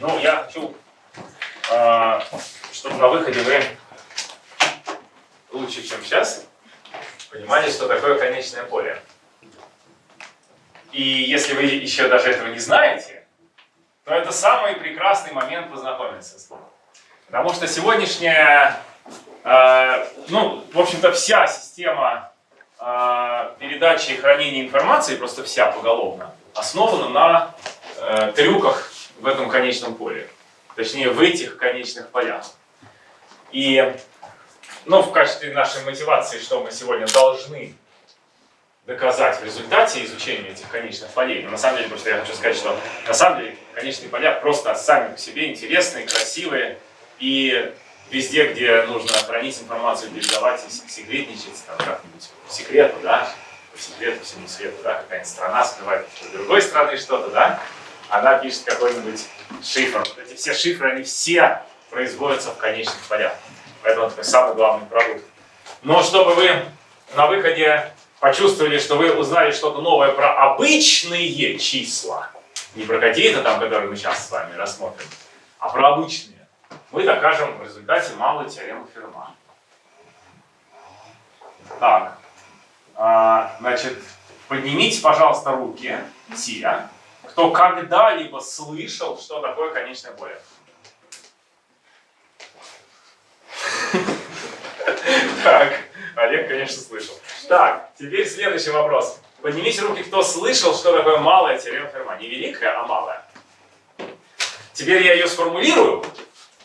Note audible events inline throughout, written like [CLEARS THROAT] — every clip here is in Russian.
Ну, я хочу, э, чтобы на выходе вы лучше, чем сейчас, понимали, что такое конечное поле. И если вы еще даже этого не знаете, то это самый прекрасный момент познакомиться с ним. Потому что сегодняшняя, э, ну, в общем-то, вся система э, передачи и хранения информации, просто вся поголовно, основана на э, трюках в этом конечном поле. Точнее, в этих конечных полях. И ну, в качестве нашей мотивации, что мы сегодня должны доказать в результате изучения этих конечных полей. Но на самом деле, просто я хочу сказать, что на самом деле конечные поля просто сами по себе интересные, красивые. И везде, где нужно хранить информацию, передавать секретничать, там как-нибудь по секрету, да, по секрету всему свету, да, какая-нибудь страна скрывает с другой страны что-то, да, она пишет какой-нибудь шифр. Вот эти все шифры, они все производятся в конечных полях. Поэтому это самый главный продукт. Но чтобы вы на выходе почувствовали, что вы узнали что-то новое про обычные числа, не про какие-то там, которые мы сейчас с вами рассмотрим, а про обычные, мы докажем в результате малую теорему Ферма. Так, а, значит, поднимите, пожалуйста, руки, те, кто когда-либо слышал, что такое конечное поле. [LAUGHS] Так, Олег, конечно, слышал. Так, теперь следующий вопрос. Поднимите руки, кто слышал, что такое малая теорема. Не великая, а малая. Теперь я ее сформулирую,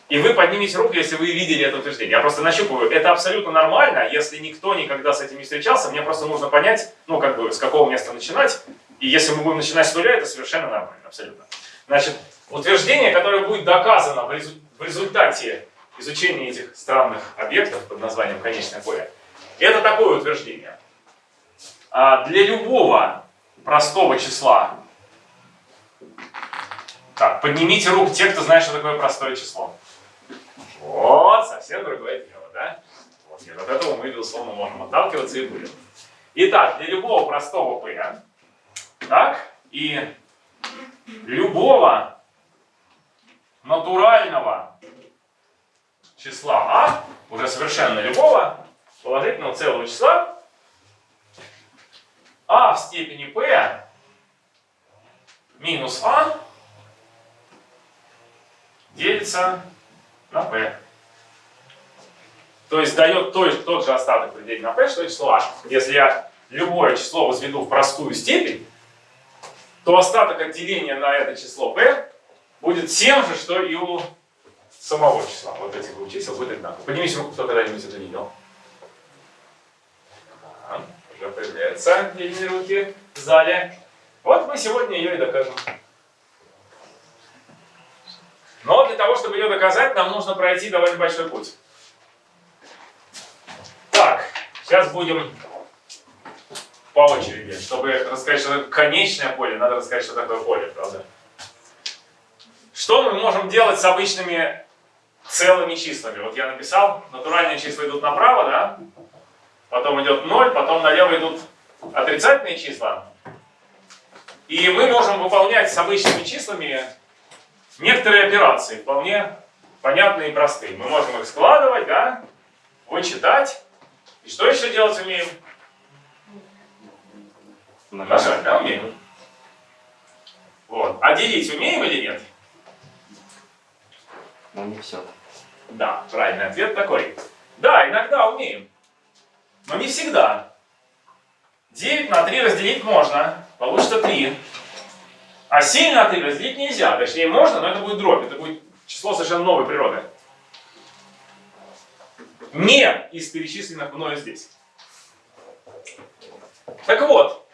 и вы поднимите руку, если вы видели это утверждение. Я просто нащупываю. Это абсолютно нормально, если никто никогда с этим не встречался. Мне просто нужно понять, ну, как бы, с какого места начинать. И если мы будем начинать с нуля, это совершенно нормально, абсолютно. Значит, утверждение, которое будет доказано в результате изучения этих странных объектов под названием конечное поле, это такое утверждение. А для любого простого числа, так, поднимите руку те, кто знает, что такое простое число. Вот, совсем другое дело, да? Вот, нет, от этого мы, безусловно, можем отталкиваться и будем. Итак, для любого простого p, так, и любого натурального числа а, уже совершенно любого, положительного целого числа, а в степени p минус а делится на p. То есть дает тот, тот же остаток при на p, что и число а. Если я любое число возведу в простую степень, то остаток отделения на это число p будет тем же, что и у самого числа. Вот этих двух чисел будет одинаково. Поднимите руку, кто когда-нибудь это видел. Ага, уже появляются длинные руки в зале. Вот мы сегодня ее и докажем. Но для того, чтобы ее доказать, нам нужно пройти довольно большой путь. Так, сейчас будем по очереди. Чтобы рассказать, что такое конечное поле, надо рассказать, что такое поле, правда? Что мы можем делать с обычными целыми числами? Вот я написал, натуральные числа идут направо, да? Потом идет 0, потом налево идут отрицательные числа. И мы можем выполнять с обычными числами некоторые операции, вполне понятные и простые. Мы можем их складывать, да, вычитать. И что еще делать умеем? Умножать, да, умеем. Вот. А делить умеем или нет? Ну, не все. Да, правильный ответ такой. Да, иногда умеем. Но не всегда. 9 на 3 разделить можно. Получится 3. А 7 на 3 разделить нельзя. Точнее, можно, но это будет дробь. Это будет число совершенно новой природы. Не из перечисленных мною здесь. Так вот,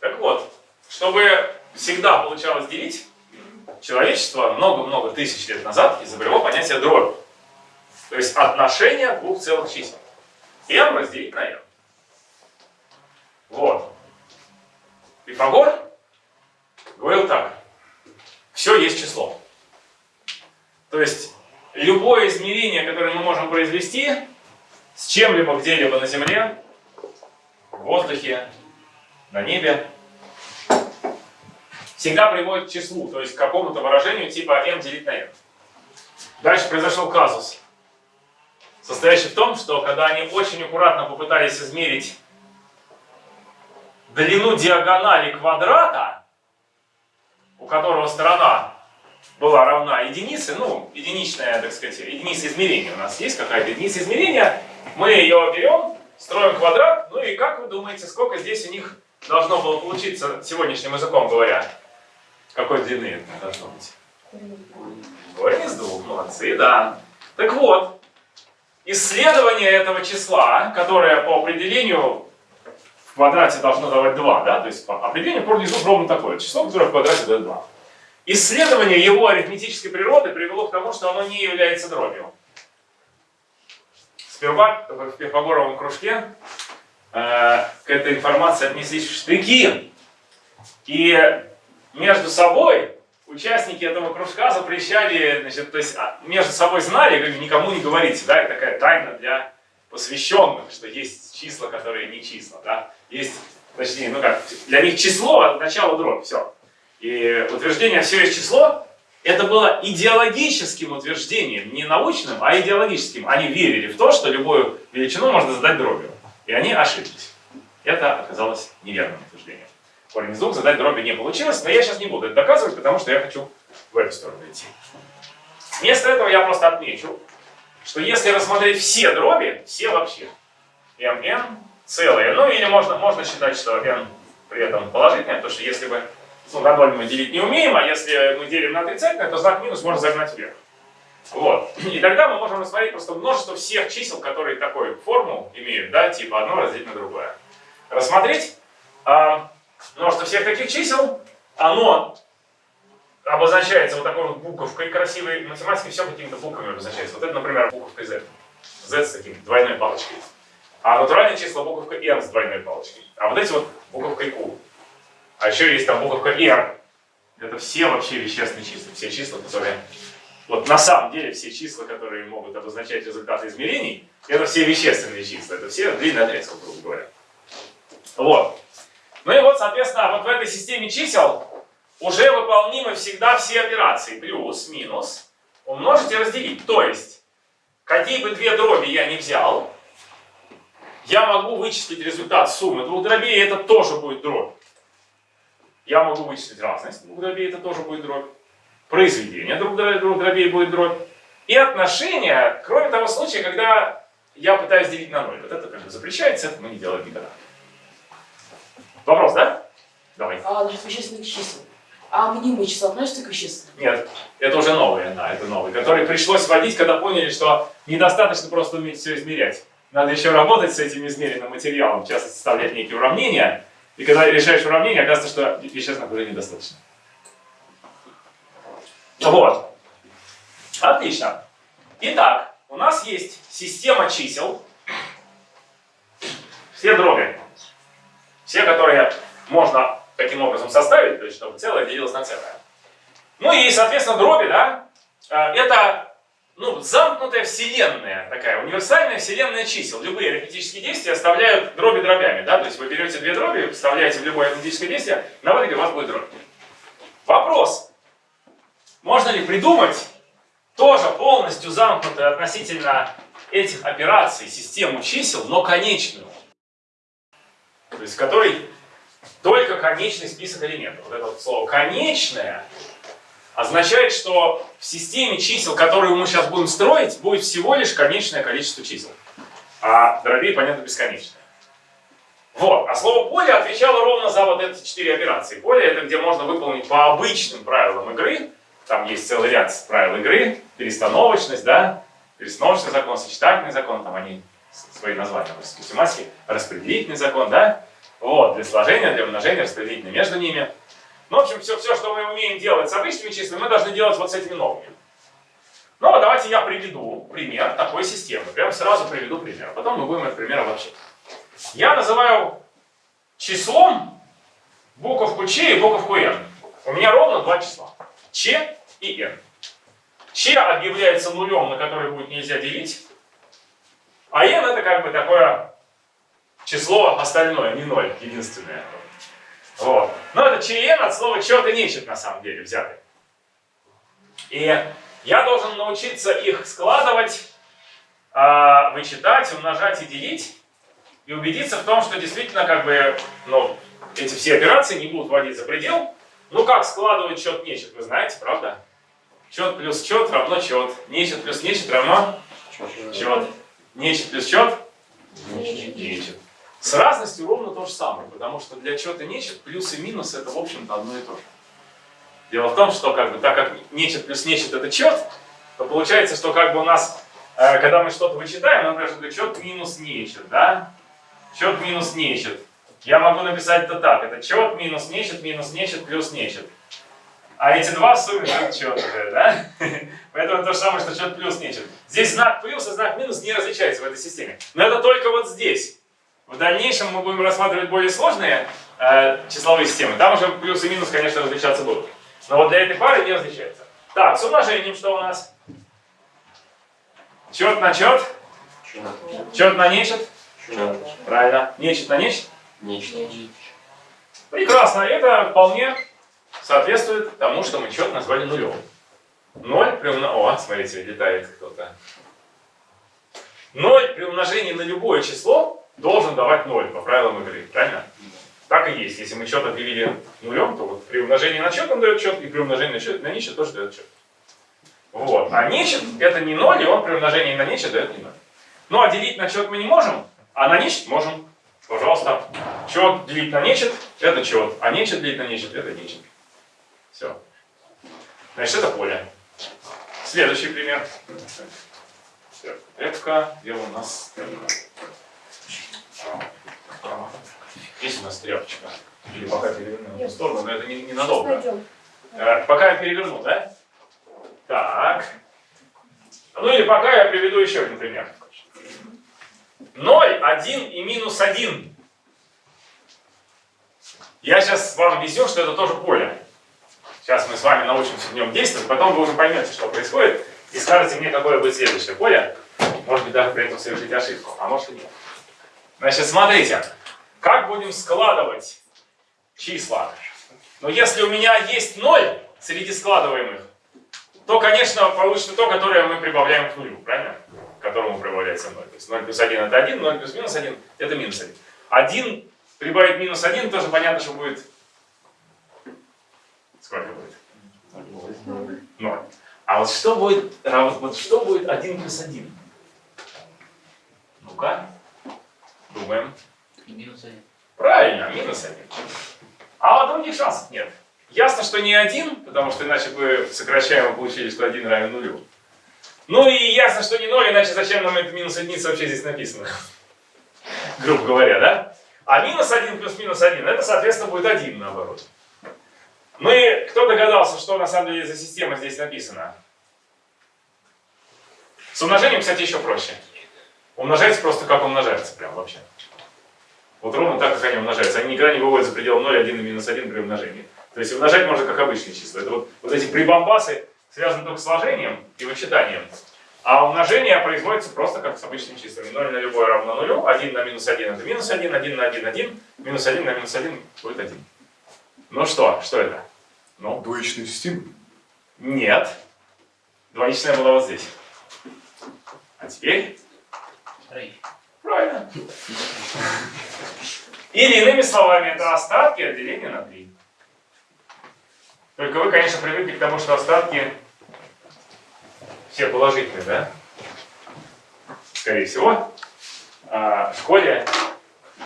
так вот, чтобы всегда получалось делить, человечество много-много тысяч лет назад изобрело понятие дробь. То есть отношение двух целых чисел. m разделить на m. Вот. Пифагор говорил так. Все есть число. То есть любое измерение, которое мы можем произвести с чем-либо где-либо на Земле, в воздухе, на небе, всегда приводит к числу, то есть к какому-то выражению типа m делить на n. Дальше произошел казус, состоящий в том, что когда они очень аккуратно попытались измерить длину диагонали квадрата, у которого сторона была равна единице, ну, единичная, так сказать, единица измерения у нас есть какая-то единица измерения, мы ее берем, строим квадрат, ну и как вы думаете, сколько здесь у них должно было получиться сегодняшним языком говоря? Какой длины это должно быть? Корень из двух, молодцы, да. Так вот, исследование этого числа, которое по определению в квадрате должно давать 2, да, то есть по определению корень из двух ровно такое, число, которое в квадрате дает 2. Исследование его арифметической природы привело к тому, что оно не является дробью. Сперва в Пифагоровом кружке э, к этой информации отнеслись в штыки. И между собой участники этого кружка запрещали, значит, то есть а, между собой знали, говорили, никому не говорите, да, это такая тайна для посвященных, что есть числа, которые не числа, да, есть, точнее, ну как, для них число от начала дробь, все. И утверждение «все есть число» это было идеологическим утверждением, не научным, а идеологическим. Они верили в то, что любую величину можно задать дробью. И они ошиблись. Это оказалось неверным утверждением. Корень из двух задать дробью не получилось, но я сейчас не буду это доказывать, потому что я хочу в эту сторону идти. Вместо этого я просто отмечу, что если рассмотреть все дроби, все вообще, mn целые, ну или можно, можно считать, что n при этом положительное, потому что если бы ну, на ноль мы делить не умеем, а если мы делим на отрицательное, то знак минус можно загнать вверх. Вот. И тогда мы можем рассмотреть просто множество всех чисел, которые такую форму имеют, да, типа одно разделить на другое. Рассмотреть а, множество всех таких чисел, оно обозначается вот такой вот буковкой красивой, математически все какими-то буквами обозначается. Вот это, например, буковкой Z. Z с таким двойной палочкой. А натуральные числа буковка N с двойной палочкой. А вот эти вот буковкой Q. А еще есть там буковка R. Это все вообще вещественные числа. Все числа, которые... Вот на самом деле все числа, которые могут обозначать результаты измерений, это все вещественные числа. Это все длинный отрезок, грубо говоря. Вот. Ну и вот, соответственно, вот в этой системе чисел уже выполнимы всегда все операции. Плюс, минус, умножить и разделить. То есть, какие бы две дроби я не взял, я могу вычислить результат суммы двух дробей, и это тоже будет дробь. Я могу вычислить разность двух дробей, это тоже будет дробь. Произведение двух дробей будет дробь. И отношения, кроме того случая, когда я пытаюсь делить на ноль. Вот это как бы запрещается, это мы не делаем никогда. Вопрос, да? Давай. А, насчет вещественных чисел. А мнимые числа относятся к вещественным? Нет, это уже новые, да, это новые, которые пришлось вводить, когда поняли, что недостаточно просто уметь все измерять. Надо еще работать с этим измеренным материалом, в частности, составлять некие уравнения, и когда решаешь уравнение, оказывается, что вещественных уже недостаточно. Вот. Отлично. Итак, у нас есть система чисел. Все дроби. Все, которые можно таким образом составить, то есть чтобы целое делилось на целое. Ну и, соответственно, дроби, да, э, это ну, замкнутая вселенная, такая универсальная вселенная чисел. Любые арифметические действия оставляют дроби дробями. Да? То есть вы берете две дроби, вставляете в любое арифметическое действие, на выходе у вас будет дробь. Вопрос. Можно ли придумать тоже полностью замкнутую относительно этих операций систему чисел, но конечную? То есть в которой только конечный список элементов. Вот это вот слово «конечное» означает, что в системе чисел, которую мы сейчас будем строить, будет всего лишь конечное количество чисел. А дробей, понятно, бесконечное. Вот. А слово поле отвечало ровно за вот эти четыре операции. Поле это где можно выполнить по обычным правилам игры. Там есть целый ряд правил игры. Перестановочность, да, перестановочный закон, сочетательный закон, там они свои названия носят математики, распределительный закон, да. Вот, для сложения, для умножения, распределительный между ними. Ну, в общем, все, все, что мы умеем делать с обычными числами, мы должны делать вот с этими новыми. Ну, а давайте я приведу пример такой системы. Прямо сразу приведу пример. А потом мы будем этот пример обобщать. Я называю числом буковку Ч и буковку Н. У меня ровно два числа. Ч и Н. Ч объявляется нулем, на который будет нельзя делить. А N это как бы такое число остальное, не ноль, единственное. Вот. Но это член от слова чет и нечет на самом деле взятый. И я должен научиться их складывать, а, вычитать, умножать и делить. И убедиться в том, что действительно как бы, ну, эти все операции не будут вводить за предел. Ну как складывать счет нечет, вы знаете, правда? Чет плюс чет равно чет. Нечет плюс нечет равно чет. Нечет плюс чет нечет. С разностью ровно то же самое, потому что для чета нечет плюс и минус это в общем-то одно и то же. Дело в том, что как бы, так как нечет плюс нечет это чет, то получается, что как бы у нас, э, когда мы что-то вычитаем, например, что чет минус нечет, да? Чет минус нечет. Я могу написать это так. Это чет минус нечет, минус нечет, плюс нечет. А эти два в сумме дают чет уже, да? [LAUGHS] Поэтому то же самое, что чет плюс нечет. Здесь знак плюс и знак минус не различаются в этой системе. Но это только вот здесь. В дальнейшем мы будем рассматривать более сложные э, числовые системы. Там уже плюс и минус, конечно, различаться будут. Но вот для этой пары не различается. Так, с умножением что у нас? Чет на чет? Чет на нечет? Правильно. Нечет на нечет? Нечто. Прекрасно. Это вполне соответствует тому, что мы чет назвали нулем. Ноль при умножении... О, смотрите, летает кто-то. Ноль при умножении на любое число должен давать ноль по правилам игры. Правильно? Так и есть. Если мы счет объявили нулем, то вот при умножении на счет он дает счет, и при умножении на, счет, на нечет тоже дает счет. Вот. А нечет это не ноль, и он при умножении на нечет дает не ноль. Ну а делить на счет мы не можем, а на нечет можем. Пожалуйста. Счет делить на нечет – это счет, а нечет делить на нечет – это нечет. Все. Значит, это поле. Следующий пример. F, где у нас Есть у нас тряпочка. Или пока переверну в сторону, но это не, ненадолго. Э, пока я переверну, да? Так. Ну или пока я приведу еще один пример. 0, 1 и минус 1. Я сейчас вам объясню, что это тоже поле. Сейчас мы с вами научимся в нем действовать, потом вы уже поймете, что происходит, и скажете мне, какое будет следующее поле. Может быть, даже при этом совершить ошибку, а может и нет. Значит, смотрите, как будем складывать числа? Но если у меня есть 0 среди складываемых, то, конечно, получится то, которое мы прибавляем к нулю, правильно? К которому прибавляется 0. То есть 0 плюс 1 это 1, 0 плюс минус 1 это минус 1. 1 прибавить минус 1, тоже понятно, что будет... Сколько будет? 0. А вот что будет, вот что будет 1 плюс 1? Ну-ка, думаем. Минус один. Правильно, минус 1. А других шансов нет. Ясно, что не один, потому что иначе бы сокращаемо получили, что 1 равен нулю. Ну и ясно, что не 0, иначе зачем нам это минус единица вообще здесь написано? [LAUGHS] Грубо говоря, да? А минус 1 плюс минус 1, это, соответственно, будет 1 наоборот. Ну и кто догадался, что на самом деле за система здесь написана? С умножением, кстати, еще проще. Умножается просто как умножается, прям вообще. Вот ровно так, как они умножаются. Они никогда не выводят за пределы 0, 1 и минус 1 при умножении. То есть умножать можно как обычные числа. Это вот, вот эти прибамбасы связаны только с сложением и вычитанием. А умножение производится просто как с обычными числами. 0 на любое равно нулю, 1 на минус 1 это минус 1, 1 на 1 1, минус 1 на минус 1 будет 1. Ну что, что это? Ну? Двоичная система? Нет. Двоичная была вот здесь. А теперь? Троих. Правильно. Или иными словами, это остатки от деления на 3. Только вы, конечно, привыкли к тому, что остатки все положительные, да? Скорее всего. А в школе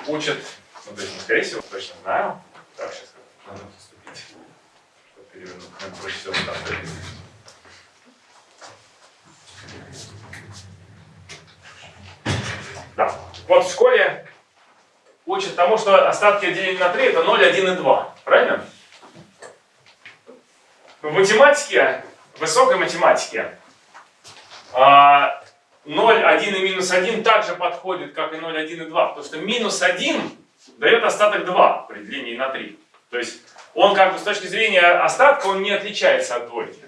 учат, ну, то есть, скорее всего, точно знаю. Так, сейчас. Надо проще всего ставить. Да. Вот в школе учат тому, что остатки деления на 3 это 0, 1 и 2. Правильно? В математике, в высокой математике, 0, 1 и минус 1 также подходит, как и 0, 1 и 2. Потому что минус 1 дает остаток 2 при делении на 3. То есть он как бы с точки зрения остатка, он не отличается от двойки.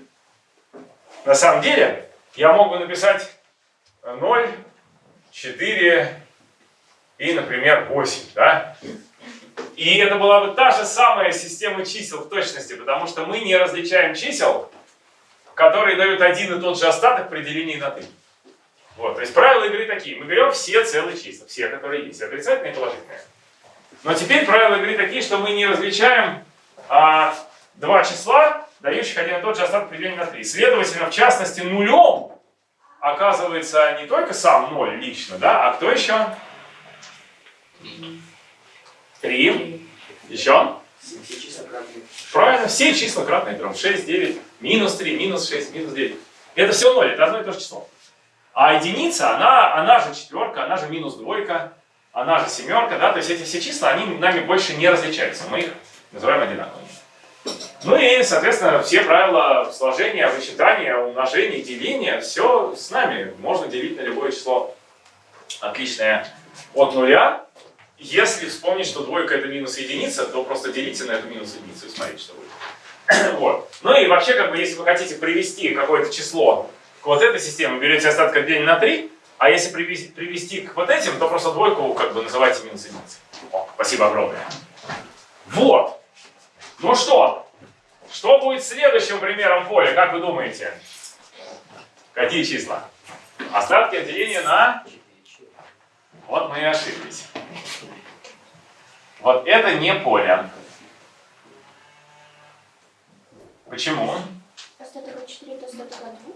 На самом деле, я мог бы написать 0, 4 и, например, 8. Да? И это была бы та же самая система чисел в точности, потому что мы не различаем чисел, которые дают один и тот же остаток при делении на 3. Вот, то есть правила игры такие. Мы берем все целые числа, все, которые есть, отрицательные и положительные. Но теперь правила игры такие, что мы не различаем а, два числа, дающих один и тот же остаток при делении на 3. Следовательно, в частности, нулем оказывается не только сам 0 лично, да, а кто еще? Три. 3. Еще? Правильно, все числа кратные 3. 6, 9, минус 3, минус 6, минус 9. Это все 0, это одно и то же число. А единица, она, она же четверка, она же минус двойка, она же семерка, да, то есть эти все числа, они нами больше не различаются, мы их называем одинаковыми. Ну и, соответственно, все правила сложения, вычитания, умножения, деления, все с нами. Можно делить на любое число отличное от нуля. Если вспомнить, что двойка это минус единица, то просто делите на эту минус единицу и смотрите, что будет. [CLEARS THROAT] вот. Ну и вообще, как бы, если вы хотите привести какое-то число к вот этой системе, берете остаток от деления на 3, а если привести, привести к вот этим, то просто двойку как бы называйте минус единицей. О, спасибо огромное. Вот. Ну что, что будет следующим примером поля, как вы думаете? Какие числа? Остатки от деления на... Вот мы и ошиблись. Вот это не поле. Почему? Остаток от 4 это остаток от 2.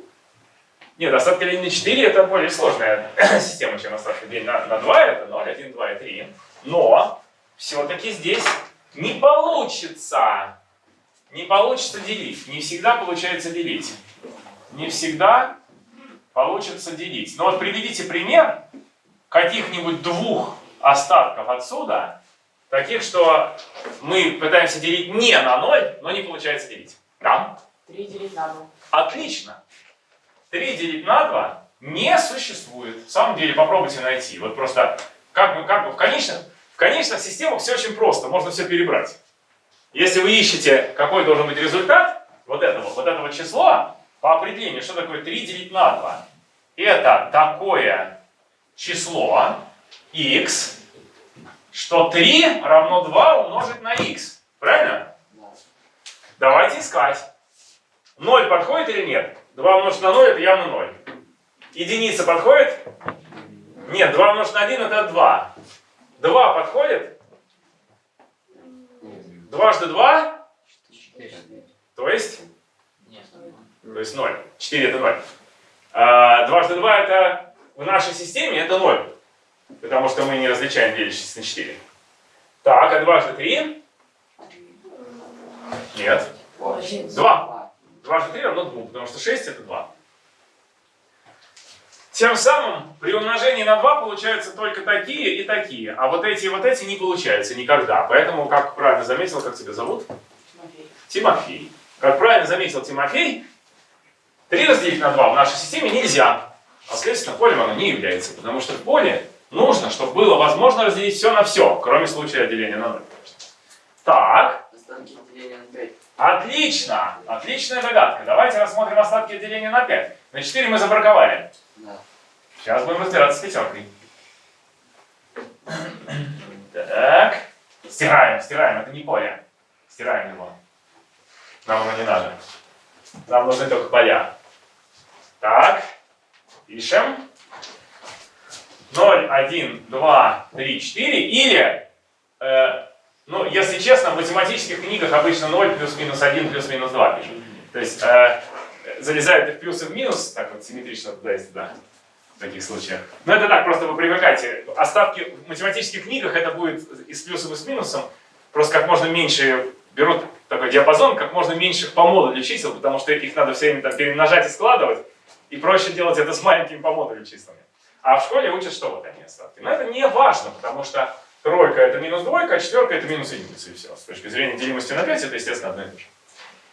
Нет, остатки деления на 4 это более сложная [CLEARS THROAT] система, чем остатки деления на, на 2. Это 0, 1, 2 и 3. Но все-таки здесь не получится. Не получится делить. Не всегда получается делить. Не всегда получится делить. Но вот приведите пример каких-нибудь двух остатков отсюда, таких, что мы пытаемся делить не на 0, но не получается делить. Да? 3 делить на 2. Отлично. 3 делить на 2 не существует. В самом деле попробуйте найти. Вот просто как бы, как бы в конечном, конечных системах все очень просто. Можно все перебрать. Если вы ищете, какой должен быть результат вот этого, вот этого числа, по определению, что такое 3 делить на 2? Это такое число x, что 3 равно 2 умножить на x. Правильно? Да. Давайте искать. 0 подходит или нет? 2 умножить на 0 это явно 0. Единица подходит? Нет, 2 умножить на 1 это 2. 2 подходит? Дважды 2, Четыре. то есть, то есть 0. 4 это 0. А, дважды 2 это в нашей системе это 0. Потому что мы не различаем делящиеся на 4. Так, а дважды 3? Нет. Один. 2. Дважды 3 равно 2, потому что 6 это 2. Тем самым при умножении на 2 получаются только такие и такие, а вот эти и вот эти не получаются никогда. Поэтому, как правильно заметил, как тебя зовут? Тимофей. Тимофей. Как правильно заметил Тимофей, 3 разделить на 2 в нашей системе нельзя. А следственно, полем оно не является, потому что в поле нужно, чтобы было возможно разделить все на все, кроме случая деления на 0. Так, Остатки деления на 5. отлично, отличная догадка. Давайте рассмотрим остатки деления на 5. На 4 мы забраковали. Да. Сейчас будем разбираться с пятеркой. Так. Стираем, стираем, это не поле. Стираем его. Нам оно не надо. Нам нужны только поля. Так. Пишем. 0, 1, 2, 3, 4. Или, э, ну, если честно, в математических книгах обычно 0 плюс-минус 1 плюс-минус 2 пишут. То есть э, залезают в плюс и в минус, так вот симметрично туда и сюда в таких случаях. Но это так, просто вы привыкайте. Остатки в математических книгах это будет и с плюсом, и с минусом. Просто как можно меньше берут такой диапазон, как можно меньше по модулю чисел, потому что их надо все время там перемножать и складывать. И проще делать это с маленькими по числами. А в школе учат, что вот они остатки. Но это не важно, потому что тройка это минус двойка, а четверка это минус единица. И все. С точки зрения делимости на 5 это, естественно, одно и то же.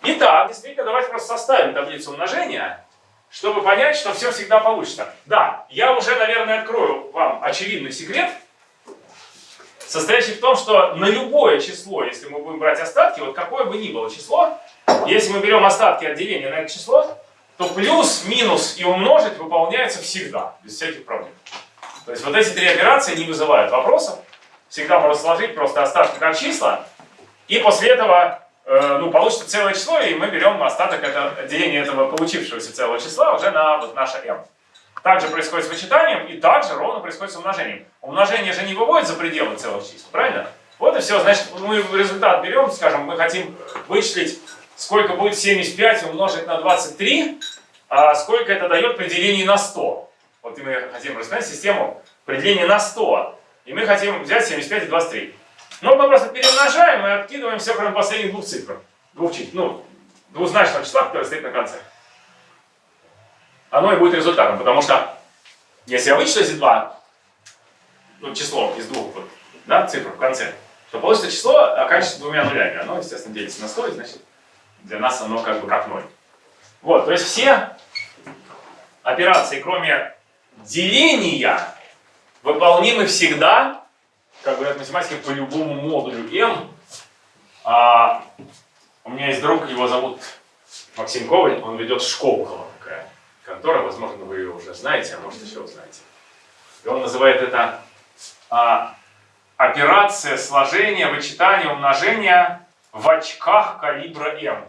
Итак, действительно, давайте просто составим таблицу умножения, чтобы понять, что все всегда получится. Да, я уже, наверное, открою вам очевидный секрет, состоящий в том, что на любое число, если мы будем брать остатки, вот какое бы ни было число, если мы берем остатки от деления на это число, то плюс, минус и умножить выполняются всегда, без всяких проблем. То есть вот эти три операции не вызывают вопросов. всегда можно сложить просто остатки как числа, и после этого ну, получится целое число, и мы берем остаток это, деления этого получившегося целого числа уже на вот наше m. Также происходит с вычитанием, и также ровно происходит с умножением. Умножение же не выводит за пределы целых чисел, правильно? Вот и все. Значит, мы результат берем, скажем, мы хотим вычислить, сколько будет 75 умножить на 23, а сколько это дает при делении на 100. Вот и мы хотим рассмотреть систему при делении на 100. И мы хотим взять 75 и 23. Но мы просто перемножаем и откидываем все, кроме последних двух цифр. Двух чисел, ну, двузначного числа, которое стоит на конце. Оно и будет результатом, потому что если я вычислю эти два, ну, число из двух вот, да, цифр в конце, то получится число, оканчивается двумя нулями. Оно, естественно, делится на 100, и, значит, для нас оно как бы как ноль. Вот, то есть все операции, кроме деления, выполнимы всегда, как говорят математики, по любому модулю m. А, у меня есть друг, его зовут Максим Коваль, он ведет школу такая контора, возможно, вы ее уже знаете, а может еще узнаете. И он называет это а, операция сложения, вычитания, умножения в очках калибра m.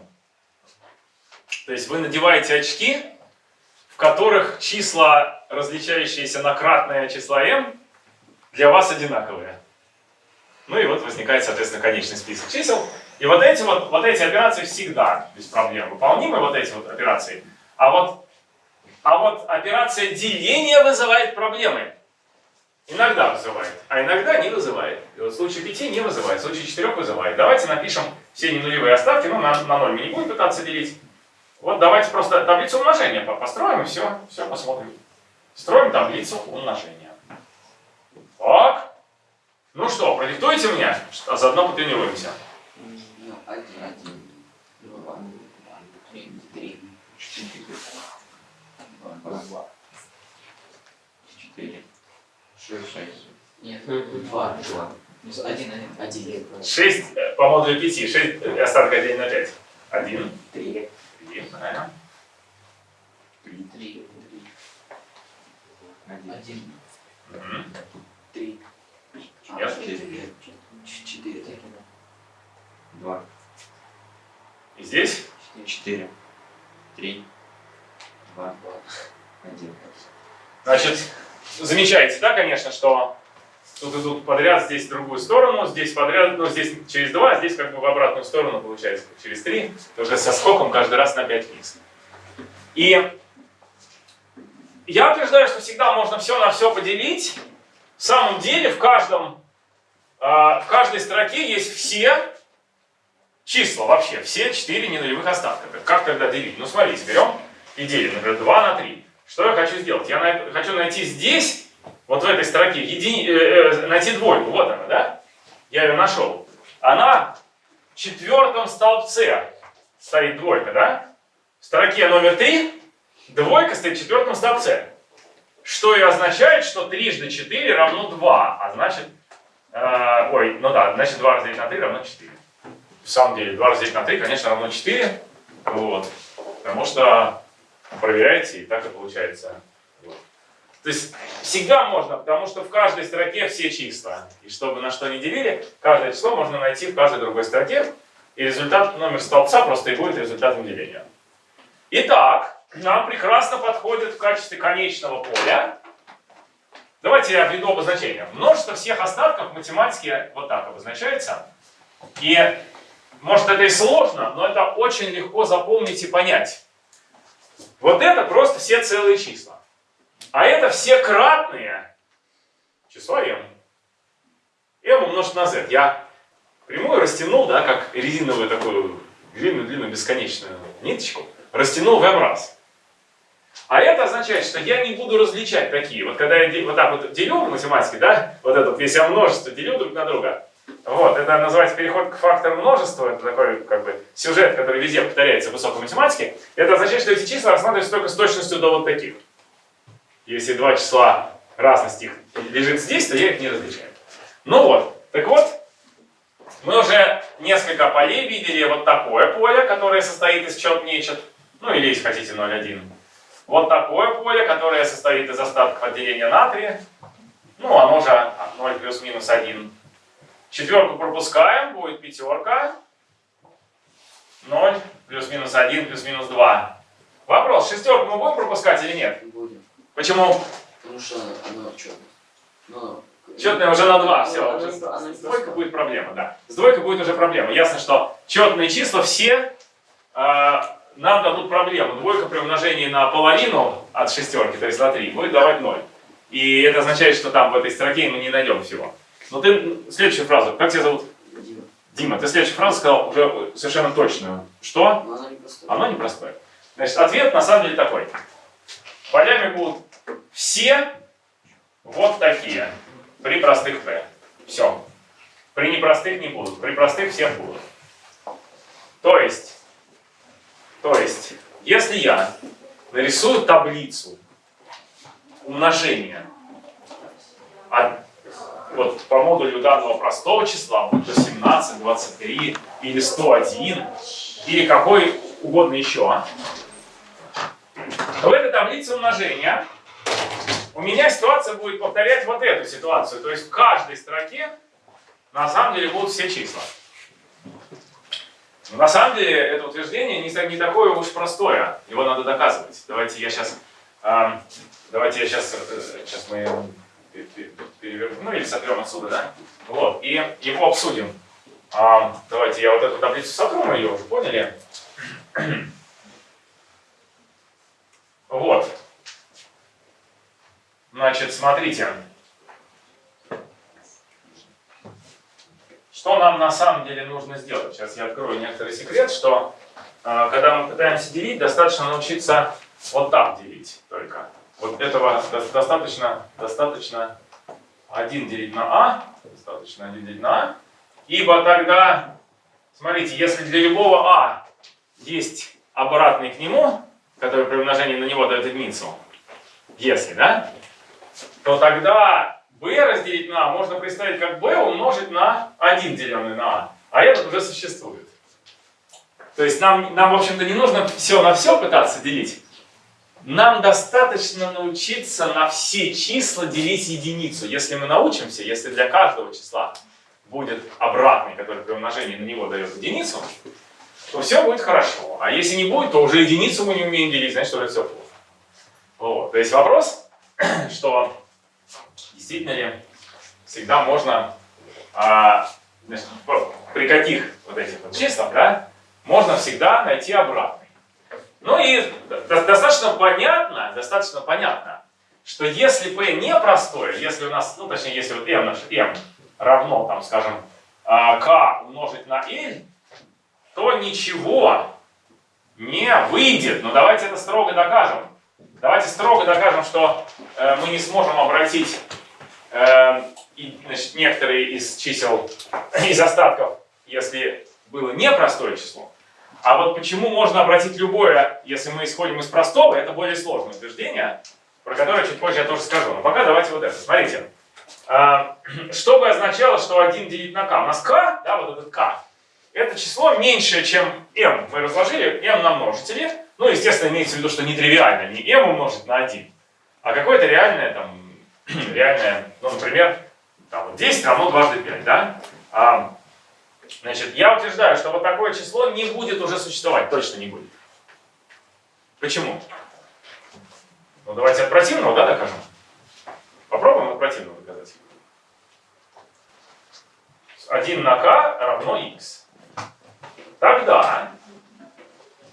То есть вы надеваете очки, в которых числа, различающиеся на кратное числа m, для вас одинаковые. Ну и вот возникает, соответственно, конечный список чисел. И вот эти вот, вот эти операции всегда без проблем выполнимы, вот эти вот операции. А вот, а вот операция деления вызывает проблемы. Иногда вызывает, а иногда не вызывает. И вот в случае 5 не вызывает, в случае 4 вызывает. Давайте напишем все ненулевые остатки, ну на, на 0 мы не будем пытаться делить. Вот давайте просто таблицу умножения построим и все, все посмотрим. Строим таблицу умножения. Так. Ну что, продиктуйте мне, а заодно потренируемся. Ну, один, один, два, три, три, четыре, два, два, четыре, шесть, шесть. Нет, Два, два, один, один. один, 6 по модулю 5, 6 остатка 1 на 5. 1, три, 3, правильно. три, три, один, Один. Три, Нет. а, четыре, четыре, Два, И здесь? Четыре, три, два, один. Значит, замечаете, да, конечно, что тут идут подряд, здесь в другую сторону, здесь подряд, ну, здесь через 2, а здесь как бы в обратную сторону получается, через 3, только со скоком каждый раз на 5 вниз. И я утверждаю, что всегда можно все на все поделить. В самом деле в каждом, в каждой строке есть все числа вообще, все 4 ненулевых остатка. Как тогда делить? Ну, смотрите, берем и делим, например, 2 на 3. Что я хочу сделать? Я на- хочу найти здесь, вот в этой строке, едини- э, э, найти двойку. Вот она, да? Я ее нашел. Она в четвертом столбце стоит двойка, да? В строке номер 3 двойка стоит в четвертом столбце. Что и означает, что трижды 4 равно 2. А значит, э, ой, ну да, значит 2 разделить на 3 равно 4. В самом деле, 2 разделить на 3, конечно, равно 4. Вот. Потому что проверяете, и так и получается. Вот. То есть всегда можно, потому что в каждой строке все числа. И чтобы на что ни делили, каждое число можно найти в каждой другой строке. И результат, номер столбца просто и будет результатом деления. Итак, нам прекрасно подходит в качестве конечного поля. Давайте я введу обозначение. Множество всех остатков математики вот так обозначается. И может это и сложно, но это очень легко запомнить и понять. Вот это просто все целые числа. А это все кратные числа m. m умножить на z. Я прямую растянул, да, как резиновую такую длинную-длинную бесконечную ниточку, растянул в m раз. А это означает, что я не буду различать такие. Вот когда я вот так вот делю в математике, да, вот это вот, если я множество делю друг на друга, вот, это называется переход к фактору множества, это такой, как бы, сюжет, который везде повторяется в высокой математике. Это означает, что эти числа рассматриваются только с точностью до вот таких. Если два числа разности их лежит здесь, то я их не различаю. Ну вот, так вот, мы уже несколько полей видели. Вот такое поле, которое состоит из чет-нечет, ну или, если хотите, 0,1. Вот такое поле, которое состоит из остатков отделения натрия. Ну, оно же 0 плюс-минус 1. Четверку пропускаем, будет пятерка. 0 плюс-минус 1 плюс-минус 2. Вопрос, шестерку мы будем пропускать или нет? Будем. Почему? Потому что оно четное. Но... Четная уже на 2, все. Она- Уже она- она с двойкой будет проблема, да. С двойкой будет уже проблема. Ясно, что четные числа все э, нам дадут проблему. Двойка при умножении на половину от шестерки, то есть на 3, будет давать 0. И это означает, что там в этой строке мы не найдем всего. Но ты следующую фразу, как тебя зовут? Дима. Дима, ты следующую фразу сказал уже совершенно точную. Что? Но она не простая. Оно непростое. Значит, ответ на самом деле такой. Полями будут все вот такие при простых p. Все. При непростых не будут. При простых все будут. То есть, то есть, если я нарисую таблицу умножения от, вот, по модулю данного простого числа, будь то 17, 23 или 101, или какой угодно еще, в этой таблице умножения у меня ситуация будет повторять вот эту ситуацию. То есть в каждой строке на самом деле будут все числа. Но на самом деле это утверждение не, не такое уж простое. Его надо доказывать. Давайте я сейчас... давайте я сейчас... сейчас мы пе- пе- перевернем, ну или сотрем отсюда, да? Вот, и его обсудим. А, давайте я вот эту таблицу сотру, мы ее уже поняли. Вот. Значит, смотрите. Что нам на самом деле нужно сделать? Сейчас я открою некоторый секрет, что э, когда мы пытаемся делить, достаточно научиться вот так делить только. Вот этого до- достаточно, достаточно 1 делить на а, достаточно 1 делить на а, ибо тогда, смотрите, если для любого а есть обратный к нему, который при умножении на него дает единицу, если, да, то тогда b разделить на а можно представить как b умножить на 1 деленный на а. А этот уже существует. То есть нам, нам в общем-то, не нужно все на все пытаться делить. Нам достаточно научиться на все числа делить единицу. Если мы научимся, если для каждого числа будет обратный, который при умножении на него дает единицу, то все будет хорошо. А если не будет, то уже единицу мы не умеем делить, значит уже все плохо. Вот. То есть вопрос, [CLEARS THROAT] что ли всегда можно, а, значит, при каких вот этих вот числах, да, можно всегда найти обратный. Ну и до- достаточно понятно, достаточно понятно, что если p не простое, если у нас, ну точнее, если вот m, наш m равно, там, скажем, а, k умножить на l, то ничего не выйдет. Но давайте это строго докажем. Давайте строго докажем, что э, мы не сможем обратить и, значит, некоторые из чисел, [LAUGHS] из остатков, если было непростое число. А вот почему можно обратить любое, если мы исходим из простого, это более сложное утверждение, про которое чуть позже я тоже скажу. Но пока давайте вот это. Смотрите. А, Что бы означало, что 1 делить на k? У нас k, да, вот этот k, это число меньшее, чем m. Мы разложили m на множители. Ну, естественно, имеется в виду, что нетривиально, не m умножить на 1, а какое-то реальное, там, [CLEARS THROAT] реальное, ну, например, там, вот 10 равно дважды 5, да? А, значит, я утверждаю, что вот такое число не будет уже существовать, точно не будет. Почему? Ну, давайте от противного, да, докажем? Попробуем от противного доказать. 1 на k равно x. Тогда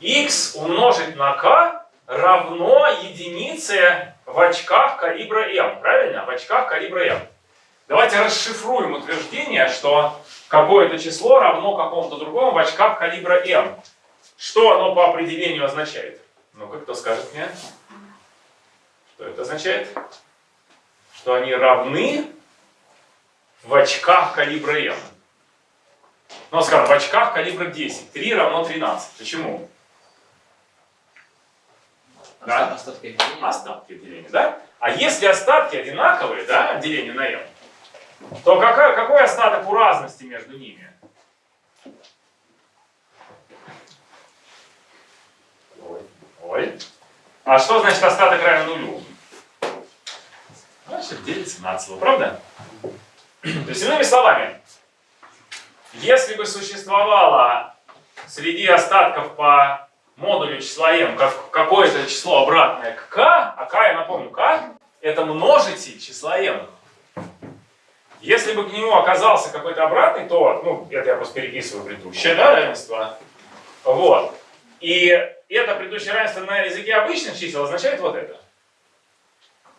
x умножить на k равно единице в очках калибра m. Правильно? В очках калибра m. Давайте расшифруем утверждение, что какое-то число равно какому-то другому в очках калибра m. Что оно по определению означает? Ну-ка, кто скажет мне? Что это означает? Что они равны в очках калибра m. Ну, скажем, в очках калибра 10. 3 равно 13. Почему? Да. Остатки деления. Остатки деления, да? А если остатки одинаковые, да, деление на m, то какая, какой остаток у разности между ними? Ой. Ой. А что значит остаток равен нулю? Значит, делится на целую, правда? То есть, иными словами, Если бы существовало среди остатков по модулю числа m как, какое-то число обратное к k, а k, я напомню, k это множитель числа m. Если бы к нему оказался какой-то обратный, то, ну, это я просто переписываю предыдущее, да, равенство. Вот. И это предыдущее равенство на языке обычных чисел означает вот это.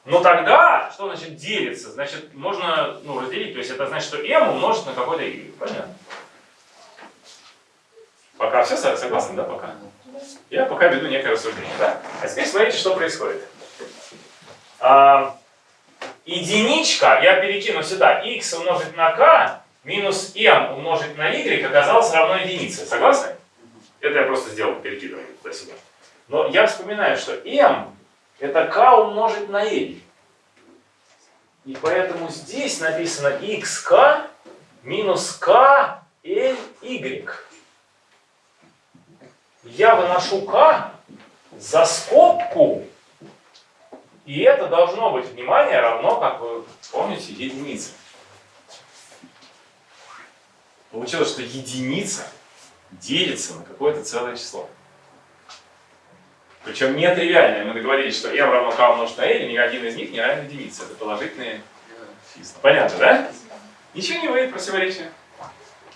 Но тогда, что значит делится? Значит, можно ну, разделить, то есть это значит, что m умножить на какой-то y. Понятно? Пока все согласны, да, пока? Я пока веду некое рассуждение, да? А теперь смотрите, что происходит. А, единичка, я перекину сюда, x умножить на k минус m умножить на y оказалось равно единице. Согласны? Это я просто сделал перекидывание туда-сюда. Но я вспоминаю, что m это k умножить на l. И поэтому здесь написано xk минус k l y. Я выношу k за скобку, и это должно быть, внимание, равно, как вы помните, единице. Получилось, что единица делится на какое-то целое число. Причем не тривиальное. Мы договорились, что m равно k умножить на l, и ни один из них не равен единице. Это положительные числа. Понятно, да? Ничего не выйдет противоречия.